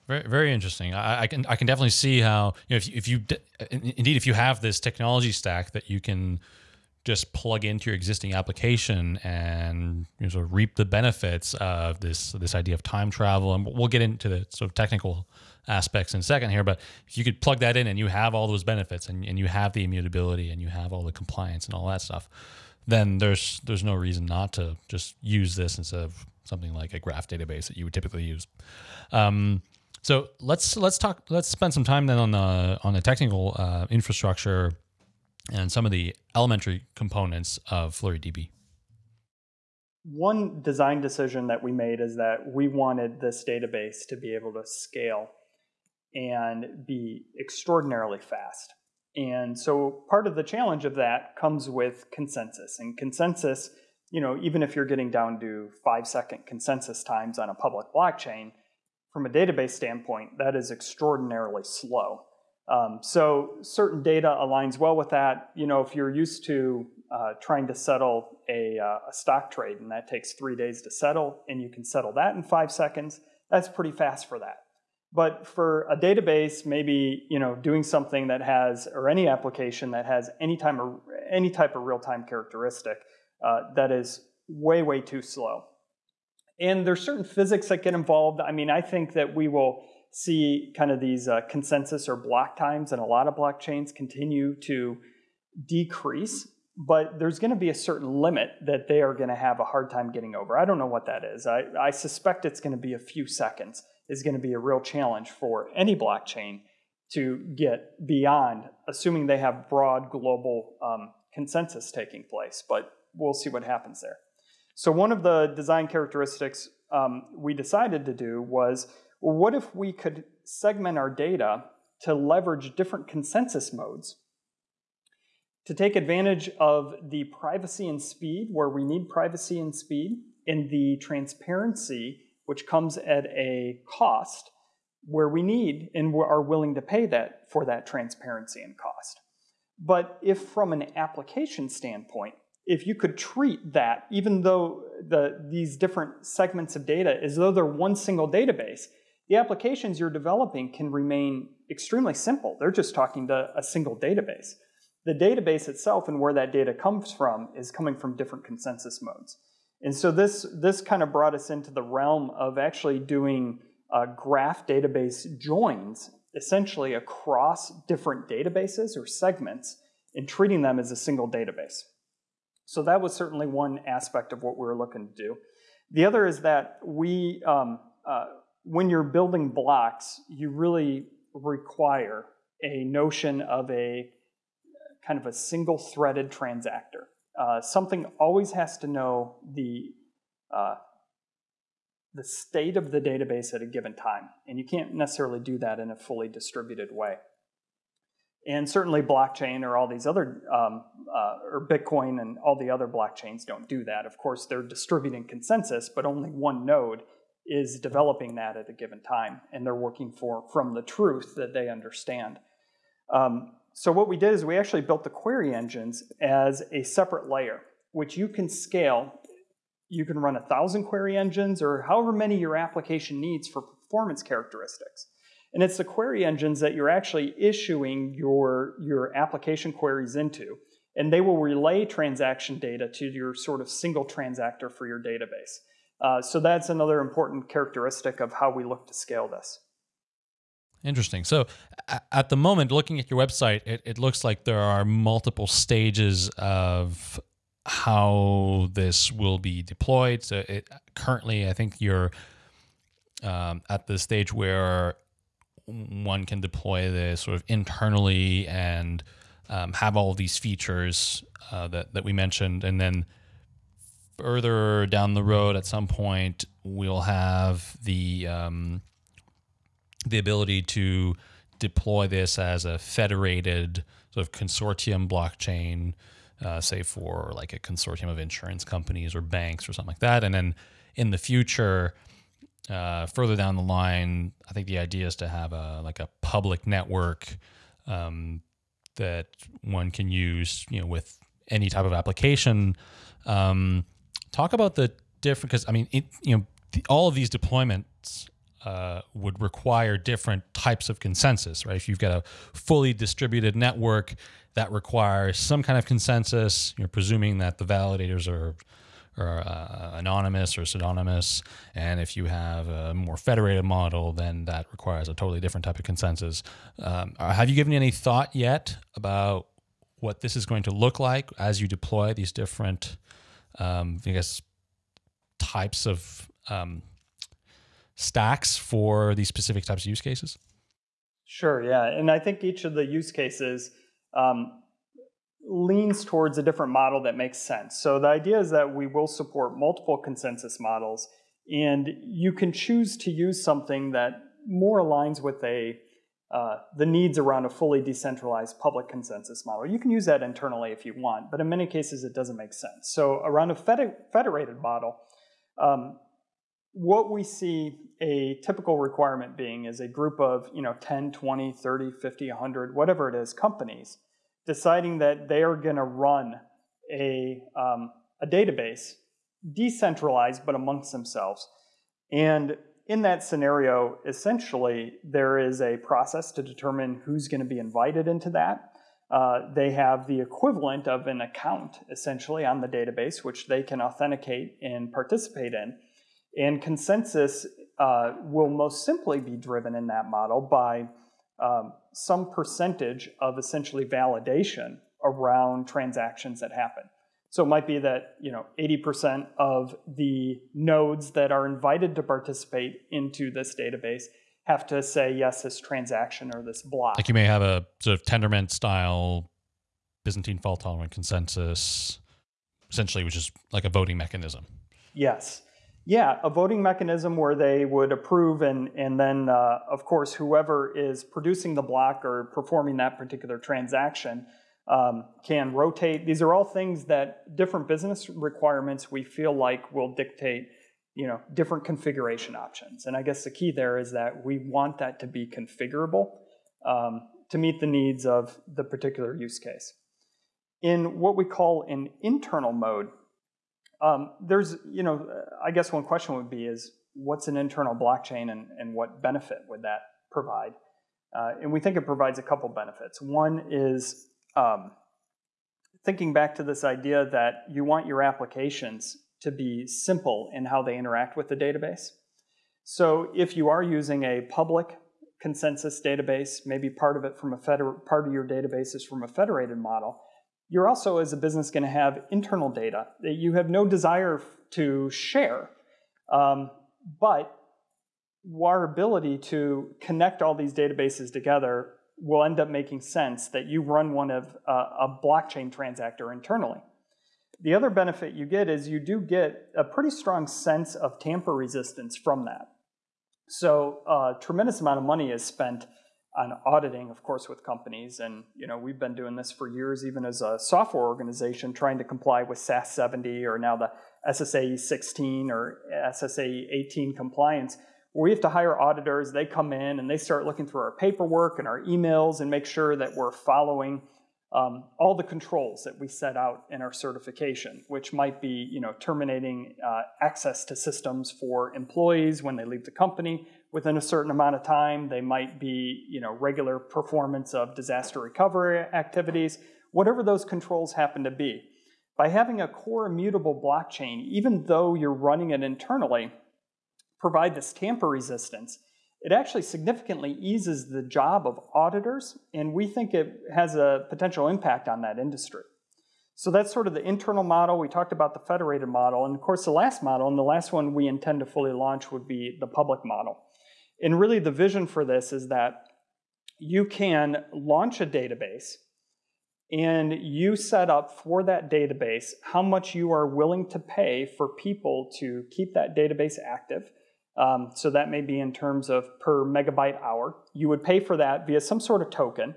Speaker 1: Very, very interesting. I, I, can I can definitely see how you know if if you indeed if you have this technology stack that you can just plug into your existing application and you know, sort of reap the benefits of this this idea of time travel. And we'll get into the sort of technical aspects in a second here. But if you could plug that in and you have all those benefits and, and you have the immutability and you have all the compliance and all that stuff, then there's there's no reason not to just use this instead of something like a graph database that you would typically use. Um, so let's let's talk. Let's spend some time then on the on the technical uh, infrastructure and some of the elementary components of FlureeDB.
Speaker 3: One design decision that we made is that we wanted this database to be able to scale and be extraordinarily fast. And so part of the challenge of that comes with consensus. And consensus, you know, even if you're getting down to five second consensus times on a public blockchain, from a database standpoint, that is extraordinarily slow. Um, so certain data aligns well with that. You know, if you're used to uh, trying to settle a, uh, a, stock trade and that takes three days to settle and you can settle that in five seconds, that's pretty fast for that. But for a database, maybe you know doing something that has, or any application that has any time or any type of real-time characteristic, uh, that is way way too slow. And there's certain physics that get involved. I mean, I think that we will see kind of these uh, consensus or block times and a lot of blockchains continue to decrease, but there's going to be a certain limit that they are going to have a hard time getting over. I don't know what that is. I, I suspect it's going to be a few seconds is going to be a real challenge for any blockchain to get beyond, assuming they have broad global um, consensus taking place, but we'll see what happens there. So one of the design characteristics um, we decided to do was well, what if we could segment our data to leverage different consensus modes to take advantage of the privacy and speed, where we need privacy and speed, and the transparency, which comes at a cost, where we need and are willing to pay that for that transparency and cost. But if from an application standpoint, if you could treat that, even though the, these different segments of data, as though they're one single database, the applications you're developing can remain extremely simple. They're just talking to a single database. The database itself and where that data comes from is coming from different consensus modes. And so this, this kind of brought us into the realm of actually doing uh, graph database joins, essentially across different databases or segments, and treating them as a single database. So that was certainly one aspect of what we were looking to do. The other is that we, um, uh, when you're building blocks, you really require a notion of a kind of a single threaded transactor. Uh, something always has to know the, uh, the state of the database at a given time, and you can't necessarily do that in a fully distributed way. And certainly blockchain or all these other, um, uh, or Bitcoin and all the other blockchains don't do that. Of course, they're distributing consensus, but only one node is developing that at a given time, and they're working for from the truth that they understand. Um, so what we did is we actually built the query engines as a separate layer, which you can scale. You can run a thousand query engines or however many your application needs for performance characteristics. And it's the query engines that you're actually issuing your, your application queries into. And they will relay transaction data to your sort of single transactor for your database. Uh, so that's another important characteristic of how we look to scale this.
Speaker 1: Interesting. So at the moment, looking at your website, it, it looks like there are multiple stages of how this will be deployed. So it, currently, I think you're um, at the stage where one can deploy this sort of internally and um, have all these features uh, that, that we mentioned, and then further down the road at some point we'll have the um, the ability to deploy this as a federated sort of consortium blockchain uh, say for like a consortium of insurance companies or banks or something like that. And then in the future uh, further down the line i think the idea is to have a like a public network um, that one can use you know with any type of application. Um, talk about the different because I mean, it, you know, the, all of these deployments uh, would require different types of consensus, right? If you've got a fully distributed network that requires some kind of consensus, you're presuming that the validators are or uh, anonymous or pseudonymous. And if you have a more federated model, then that requires a totally different type of consensus. Um, uh, have you given any thought yet about what this is going to look like as you deploy these different, um, I guess, types of um, stacks for these specific types of use cases?
Speaker 3: Sure, yeah. And I think each of the use cases um, leans towards a different model that makes sense. So the idea is that we will support multiple consensus models, and you can choose to use something that more aligns with a uh, the needs around a fully decentralized public consensus model. You can use that internally if you want, but in many cases it doesn't make sense. So around a federated model, um, what we see a typical requirement being is a group of you know 10, 20, 30, 50, 100, whatever it is, companies deciding that they are going to run a, um, a database decentralized but amongst themselves. And in that scenario, essentially, there is a process to determine who's going to be invited into that. Uh, they have the equivalent of an account, essentially, on the database, which they can authenticate and participate in. And consensus uh, will most simply be driven in that model by um, some percentage of essentially validation around transactions that happen. So it might be that you know 80% of the nodes that are invited to participate into this database have to say yes, this transaction or this block.
Speaker 1: Like you may have a sort of Tendermint style Byzantine fault tolerant consensus, essentially, which is like a voting mechanism.
Speaker 3: Yes. Yeah, a voting mechanism where they would approve, and and then uh, of course whoever is producing the block or performing that particular transaction um, can rotate. These are all things that different business requirements we feel like will dictate, you know, different configuration options. And I guess the key there is that we want that to be configurable um, to meet the needs of the particular use case. In what we call an internal mode, um, there's, you know, I guess one question would be is what's an internal blockchain and, and what benefit would that provide? Uh, and we think it provides a couple benefits. One is um, thinking back to this idea that you want your applications to be simple in how they interact with the database. So if you are using a public consensus database, maybe part of it from a part of your database is from a federated model, you're also, as a business, going to have internal data that you have no desire to share. Um, but our ability to connect all these databases together will end up making sense that you run one of uh, a blockchain transactor internally. The other benefit you get is you do get a pretty strong sense of tamper resistance from that. So a uh, tremendous amount of money is spent on auditing, of course, with companies. And you know, we've been doing this for years, even as a software organization, trying to comply with SAS 70 or now the SSAE 16 or SSAE 18 compliance. We have to hire auditors. They come in and they start looking through our paperwork and our emails and make sure that we're following um, all the controls that we set out in our certification, which might be, you know, terminating uh, access to systems for employees when they leave the company within a certain amount of time. They might be, you know, regular performance of disaster recovery activities, whatever those controls happen to be. By having a core immutable blockchain, even though you're running it internally, provide this tamper resistance, it actually significantly eases the job of auditors, and we think it has a potential impact on that industry. So that's sort of the internal model. We talked about the federated model, and of course, the last model, and the last one we intend to fully launch would be the public model. And really, the vision for this is that you can launch a database and you set up for that database how much you are willing to pay for people to keep that database active um, so that may be in terms of per megabyte hour. You would pay for that via some sort of token.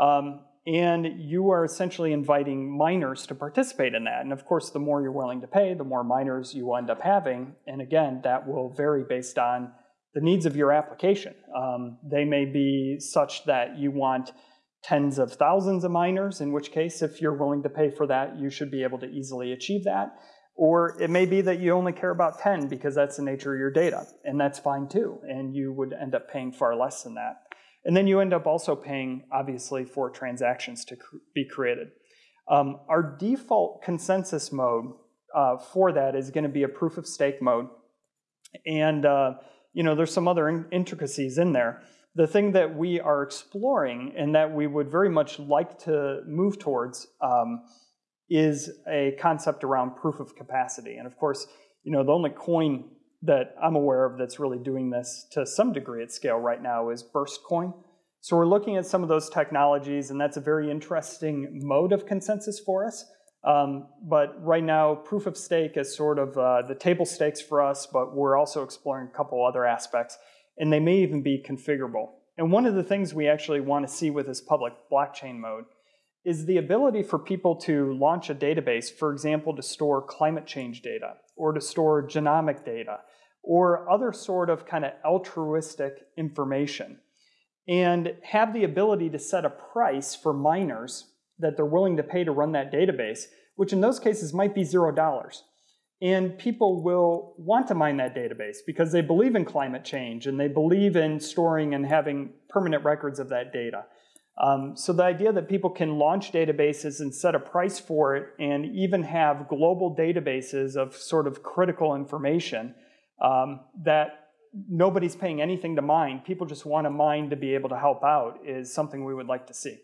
Speaker 3: Um, and you are essentially inviting miners to participate in that. And of course, the more you're willing to pay, the more miners you end up having. And again, that will vary based on the needs of your application. Um, they may be such that you want tens of thousands of miners, in which case, if you're willing to pay for that, you should be able to easily achieve that. Or it may be that you only care about 10 because that's the nature of your data, and that's fine too, and you would end up paying far less than that. And then you end up also paying, obviously, for transactions to cr be created. Um, our default consensus mode uh, for that is going to be a proof of stake mode. And uh, you know, there's some other in intricacies in there. The thing that we are exploring and that we would very much like to move towards um, is a concept around proof of capacity. And of course, you know, the only coin that I'm aware of that's really doing this to some degree at scale right now is Burst Coin. So we're looking at some of those technologies, and that's a very interesting mode of consensus for us. Um, but right now, proof of stake is sort of uh, the table stakes for us, but we're also exploring a couple other aspects, and they may even be configurable. And one of the things we actually want to see with this public blockchain mode is the ability for people to launch a database, for example, to store climate change data or to store genomic data or other sort of kind of altruistic information and have the ability to set a price for miners that they're willing to pay to run that database, which in those cases might be zero dollars. And people will want to mine that database because they believe in climate change and they believe in storing and having permanent records of that data. Um, so the idea that people can launch databases and set a price for it and even have global databases of sort of critical information um, that nobody's paying anything to mine, people just want to mine to be able to help out is something we would like to see.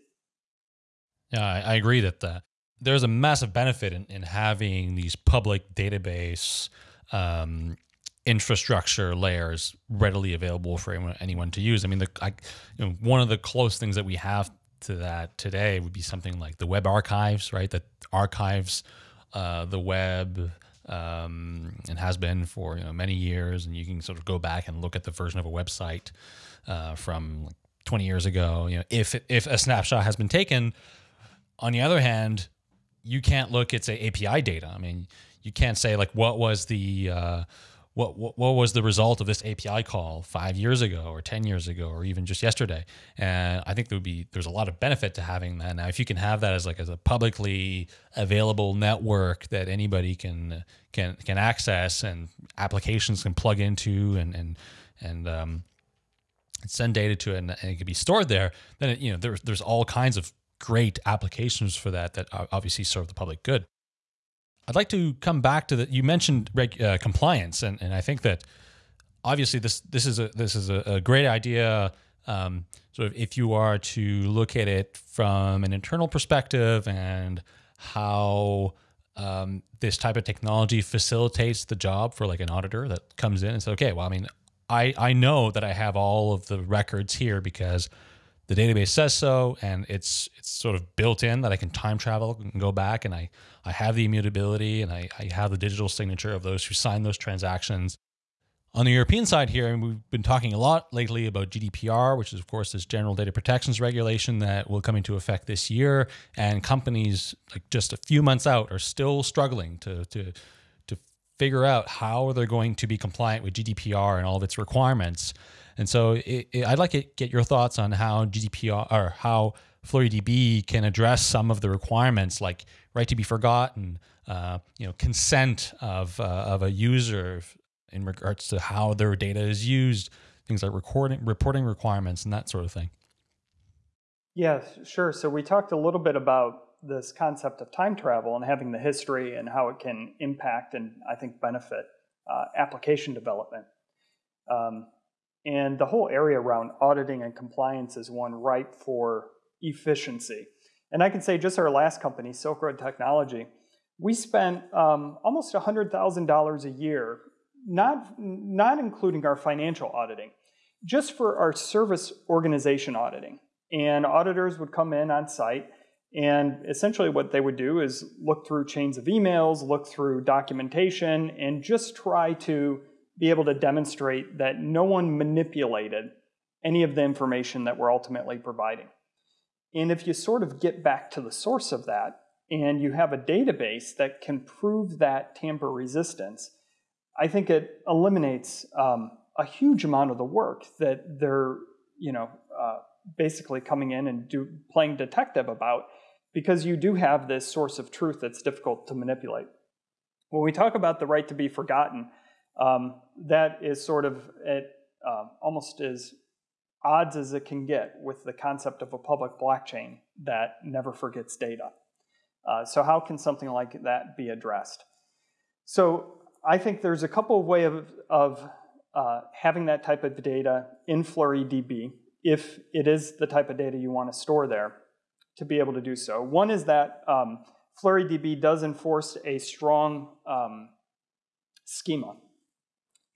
Speaker 1: Yeah, I, I agree that the, there's a massive benefit in, in having these public database um, infrastructure layers readily available for anyone, anyone to use. I mean, the, I, you know, one of the close things that we have to that today would be something like the web archives, right? That archives uh, the web um, and has been for you know many years, and you can sort of go back and look at the version of a website uh, from like 20 years ago. You know, if if a snapshot has been taken. On the other hand, you can't look at say API data. I mean, you can't say like what was the uh, what, what, what was the result of this API call five years ago or 10 years ago or even just yesterday. And I think there would be, there's a lot of benefit to having that. Now, if you can have that as like as a publicly available network that anybody can, can, can access and applications can plug into and, and, and, um, send data to it and, and it can be stored there, then it, you know, there's, there's all kinds of great applications for that that obviously serve the public good. I'd like to come back to that. You mentioned uh, compliance, and, and I think that obviously this this is a this is a, a great idea. Um, sort of if you are to look at it from an internal perspective and how um, this type of technology facilitates the job for like an auditor that comes in and says, okay, well, I mean, I I know that I have all of the records here because the database says so, and it's it's sort of built in that I can time travel and go back, and I I have the immutability, and I, I have the digital signature of those who sign those transactions. On the European side here, and we've been talking a lot lately about GDPR, which is of course this general data protections regulation that will come into effect this year, and companies like just a few months out are still struggling to to to figure out how they're going to be compliant with GDPR and all of its requirements. And so it, it, I'd like to get your thoughts on how GDPR or how FlureeDB can address some of the requirements like right to be forgotten, uh, you know, consent of, uh, of a user in regards to how their data is used, things like recording, reporting requirements and that sort of thing.
Speaker 3: Yeah, sure. So we talked a little bit about this concept of time travel and having the history and how it can impact and I think benefit uh, application development. Um, and the whole area around auditing and compliance is one ripe for efficiency. And I can say just our last company, Silk Road Technology, we spent um, almost $100,000 a year, not, not including our financial auditing, just for our service organization auditing. And auditors would come in on site, and essentially what they would do is look through chains of emails, look through documentation, and just try to be able to demonstrate that no one manipulated any of the information that we're ultimately providing. And if you sort of get back to the source of that and you have a database that can prove that tamper resistance, I think it eliminates um, a huge amount of the work that they're, you know, uh, basically coming in and do playing detective about because you do have this source of truth that's difficult to manipulate. When we talk about the right to be forgotten, um, that is sort of at uh, almost as odds as it can get with the concept of a public blockchain that never forgets data. Uh, so how can something like that be addressed? So I think there's a couple of ways of, of uh, having that type of data in FlureeDB, if it is the type of data you want to store there, to be able to do so. One is that um, FlureeDB does enforce a strong um, schema.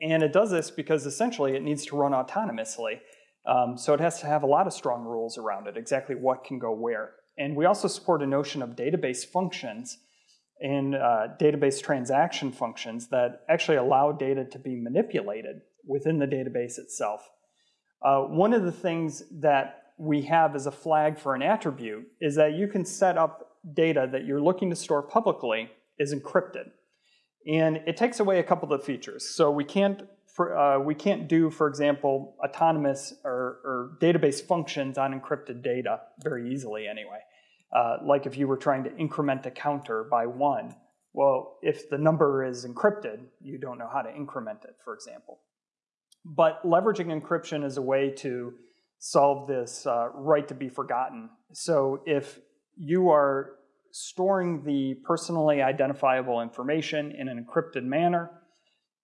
Speaker 3: And it does this because essentially it needs to run autonomously. Um, so it has to have a lot of strong rules around it, exactly what can go where. And we also support a notion of database functions and uh, database transaction functions that actually allow data to be manipulated within the database itself. Uh, one of the things that we have as a flag for an attribute is that you can set up data that you're looking to store publicly is encrypted. And it takes away a couple of features. So we can't, for, uh, we can't do, for example, autonomous or, or, database functions on encrypted data very easily anyway. Uh, like if you were trying to increment a counter by one, well, if the number is encrypted, you don't know how to increment it, for example. But leveraging encryption is a way to solve this uh, right to be forgotten. So if you are storing the personally identifiable information in an encrypted manner,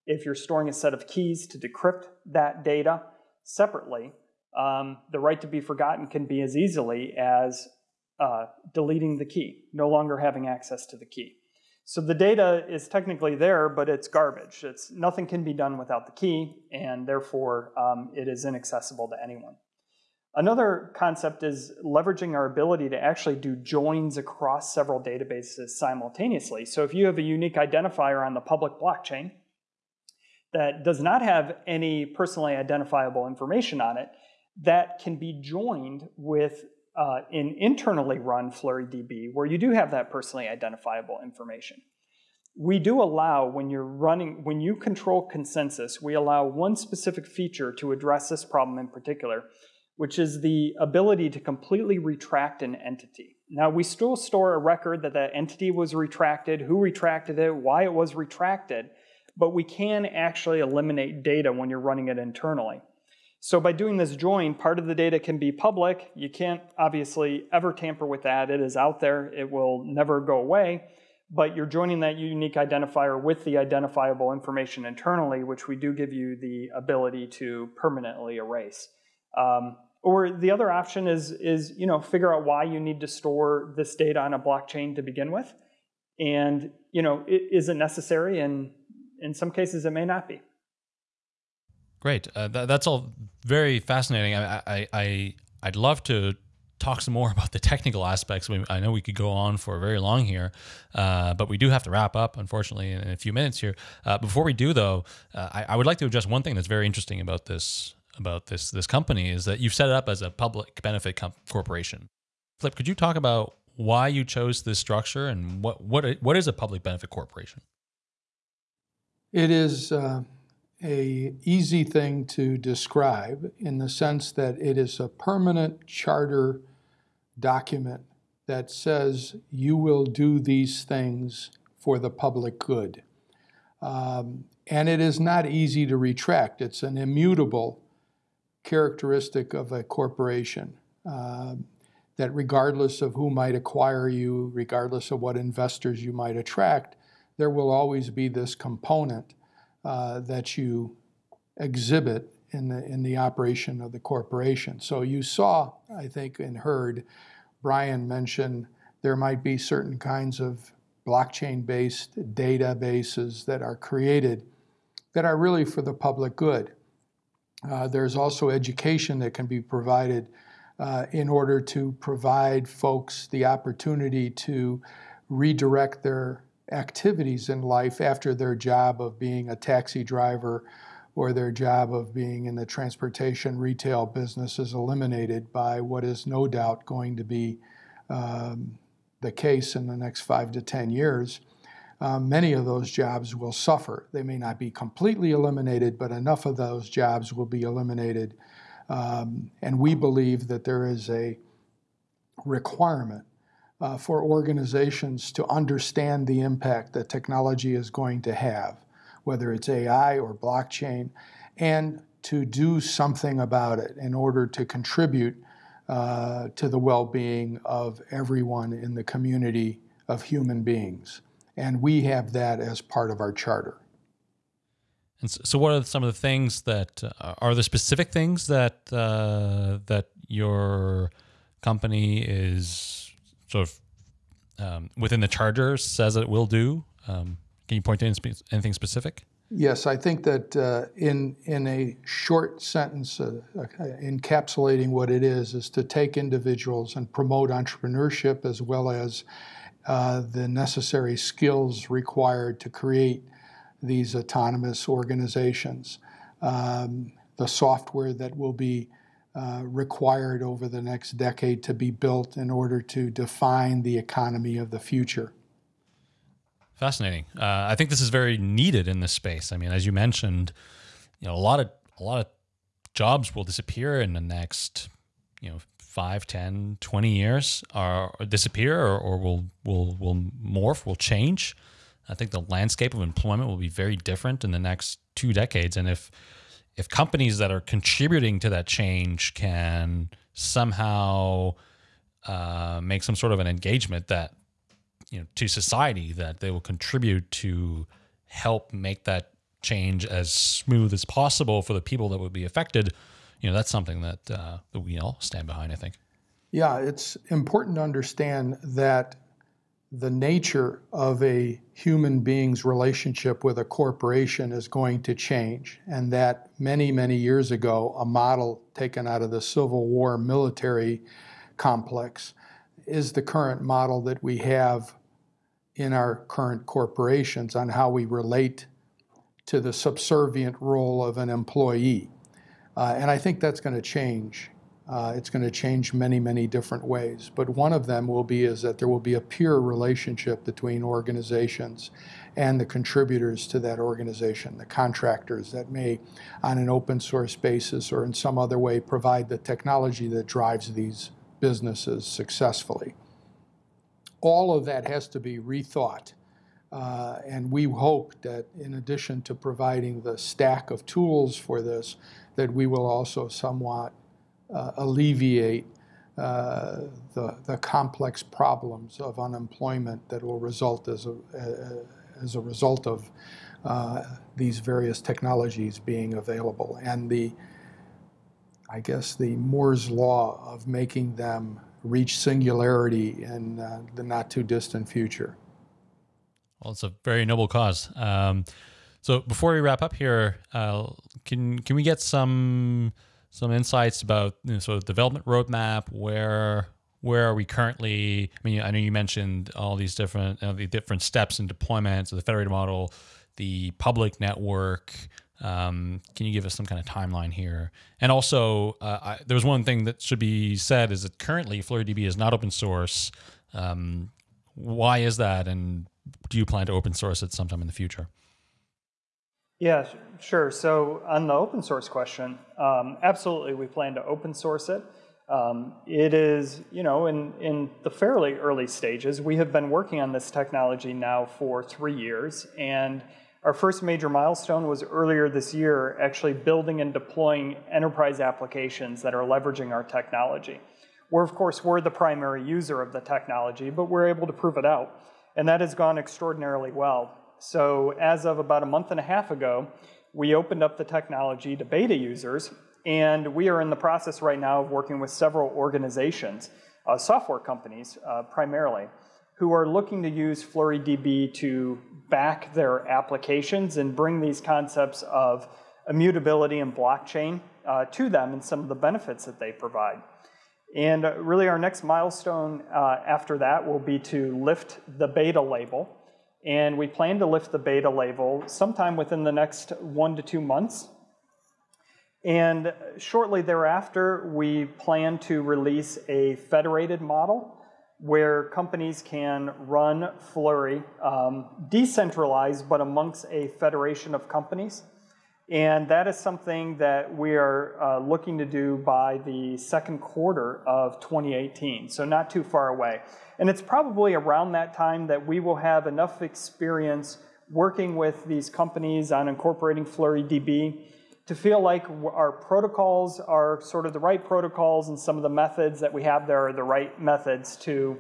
Speaker 3: if you're storing a set of keys to decrypt that data separately, um, the right to be forgotten can be as easily as uh, deleting the key, no longer having access to the key. So the data is technically there, but it's garbage. It's, nothing can be done without the key, and therefore um, it is inaccessible to anyone. Another concept is leveraging our ability to actually do joins across several databases simultaneously. So if you have a unique identifier on the public blockchain that does not have any personally identifiable information on it, that can be joined with uh, an internally run FlureeDB where you do have that personally identifiable information. We do allow, when you're running, when you control consensus, we allow one specific feature to address this problem in particular, which is the ability to completely retract an entity. Now, we still store a record that that entity was retracted, who retracted it, why it was retracted, but we can actually eliminate data when you're running it internally. So by doing this join, part of the data can be public. You can't obviously ever tamper with that. It is out there. It will never go away. But you're joining that unique identifier with the identifiable information internally, which we do give you the ability to permanently erase. Um, or the other option is, is you know, figure out why you need to store this data on a blockchain to begin with. And you know, it, is it necessary? And in some cases, it may not be.
Speaker 1: Great. Uh, th- that's all very fascinating. I, I, I, I'd love to talk some more [LAUGHS] about the technical aspects. I know we could go on for very long here, uh, but we do have to wrap up, unfortunately, in, a few minutes here. Uh, before we do, though, uh, I, I, would like to address one thing that's very interesting about this about this this company is that you've set it up as a public benefit corporation. Flip, could you talk about why you chose this structure and what what what is a public benefit corporation?
Speaker 2: It is uh, a easy thing to describe in the sense that it is a permanent charter document that says you will do these things for the public good. Um, and it is not easy to retract. It's an immutable characteristic of a corporation uh, that regardless of who might acquire you, regardless of what investors you might attract, there will always be this component uh, that you exhibit in the, in the operation of the corporation. So you saw, I think, and heard Brian mention there might be certain kinds of blockchain-based databases that are created that are really for the public good. Uh, there's also education that can be provided uh, in order to provide folks the opportunity to redirect their activities in life after their job of being a taxi driver or their job of being in the transportation retail business is eliminated by what is no doubt going to be um, the case in the next five to 10 years. Um, many of those jobs will suffer. They may not be completely eliminated, but enough of those jobs will be eliminated. Um, and we believe that there is a requirement uh, for organizations to understand the impact that technology is going to have, whether it's AI or blockchain, and to do something about it in order to contribute uh, to the well-being of everyone in the community of human beings. And we have that as part of our charter.
Speaker 1: And so, what are some of the things that uh, are the specific things that uh, that your company is sort of um, within the charter says it will do? Um, can you point to anything specific?
Speaker 2: Yes, I think that uh, in in a short sentence, uh, uh, encapsulating what it is is to take individuals and promote entrepreneurship as well as uh, the necessary skills required to create these autonomous organizations. Um, the software that will be uh, required over the next decade to be built in order to define the economy of the future.
Speaker 1: Fascinating. Uh, I think this is very needed in this space. I mean, as you mentioned, you know, a lot of a lot of jobs will disappear in the next, you know, 5, 10, 20 years or, or disappear or, or will will will morph, will change. I think the landscape of employment will be very different in the next two decades. And if if companies that are contributing to that change can somehow uh, make some sort of an engagement that you know to society that they will contribute to help make that change as smooth as possible for the people that would be affected you know that's something that uh, that we all stand behind i think
Speaker 2: yeah it's important to understand that the nature of a human being's relationship with a corporation is going to change, and that many, many years ago, a model taken out of the Civil War military complex is the current model that we have in our current corporations on how we relate to the subservient role of an employee. Uh, and I think that's going to change uh, it's going to change many, many different ways. But one of them will be is that there will be a peer relationship between organizations and the contributors to that organization, the contractors that may, on an open source basis or in some other way, provide the technology that drives these businesses successfully. All of that has to be rethought. Uh, and we hope that in addition to providing the stack of tools for this, that we will also somewhat uh, alleviate uh, the, the complex problems of unemployment that will result as a, as a result of uh, these various technologies being available and the, I guess, the Moore's law of making them reach singularity in uh, the not too distant future.
Speaker 1: Well, it's a very noble cause. Um, so before we wrap up here, uh, can can we get some some insights about you know, sort of development roadmap, where where are we currently? I mean, I know you mentioned all these different you know, the different steps in deployment, so the federated model, the public network. Um, can you give us some kind of timeline here? And also, uh, I, there was one thing that should be said is that currently FlureeDB is not open source. Um, why is that? And do you plan to open source it sometime in the future?
Speaker 3: Yeah, sure. So on the open source question, um, absolutely, we plan to open source it. Um, it is, you know, in, in the fairly early stages. We have been working on this technology now for three years, and our first major milestone was earlier this year, actually building and deploying enterprise applications that are leveraging our technology. We're, of course, we're the primary user of the technology, but we're able to prove it out. And that has gone extraordinarily well. So as of about a month and a half ago, we opened up the technology to beta users, and we are in the process right now of working with several organizations, uh, software companies uh, primarily, who are looking to use FlureeDB to back their applications and bring these concepts of immutability and blockchain uh, to them and some of the benefits that they provide. And uh, really our next milestone uh, after that will be to lift the beta label and we plan to lift the beta label sometime within the next one to two months. And shortly thereafter, we plan to release a federated model where companies can run Fluree um, decentralized, but amongst a federation of companies. And that is something that we are uh, looking to do by the second quarter of 2018, so not too far away. And it's probably around that time that we will have enough experience working with these companies on incorporating FlureeDB to feel like our protocols are sort of the right protocols and some of the methods that we have there are the right methods to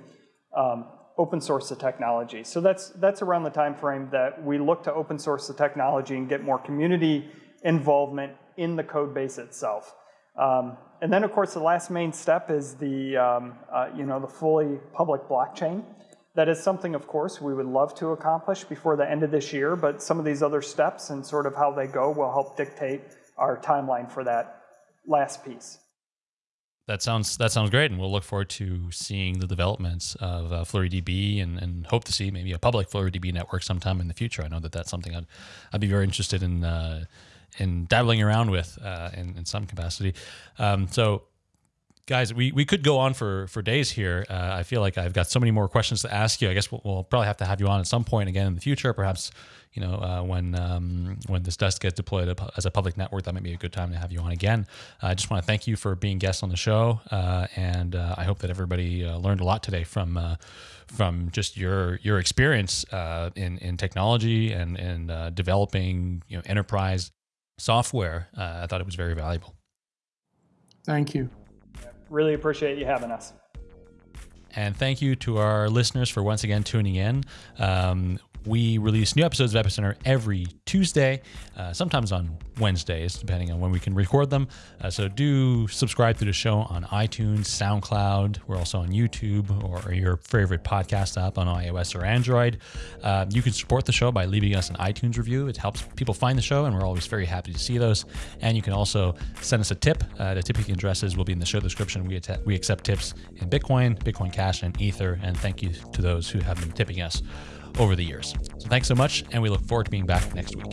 Speaker 3: um, open source the technology. So that's, that's around the time frame that we look to open source the technology and get more community involvement in the code base itself. Um, and then, of course, the last main step is the, um, uh, you know, the fully public blockchain. That is something, of course, we would love to accomplish before the end of this year, but some of these other steps and sort of how they go will help dictate our timeline for that last piece.
Speaker 1: That sounds that sounds great, and we'll look forward to seeing the developments of uh, FlureeDB, and, and hope to see maybe a public FlureeDB network sometime in the future. I know that that's something I'd I'd be very interested in uh, in dabbling around with uh, in, in some capacity. Um, so guys, we, we could go on for, for days here. Uh, I feel like I've got so many more questions to ask you. I guess we'll, we'll, probably have to have you on at some point again in the future. Perhaps, you know, uh, when um, when this does get deployed as a public network, that might be a good time to have you on again. Uh, I just want to thank you for being guests on the show, uh, and uh, I hope that everybody uh, learned a lot today from from just your your experience in in technology and and developing you know enterprise software. I thought it was very valuable.
Speaker 2: Thank you.
Speaker 3: Really appreciate you having us.
Speaker 1: And thank you to our listeners for once again tuning in. Um, we release new episodes of Epicenter every Tuesday, uh, sometimes on Wednesdays, depending on when we can record them. Uh, so do subscribe to the show on iTunes, SoundCloud. We're also on YouTube or your favorite podcast app on iOS or Android. Uh, you can support the show by leaving us an iTunes review. It helps people find the show, and we're always very happy to see those. And you can also send us a tip. Uh, the tipping addresses will be in the show description. We, we accept tips in Bitcoin, Bitcoin Cash, and Ether. And thank you to those who have been tipping us over the years. So thanks so much, and we look forward to being back next week.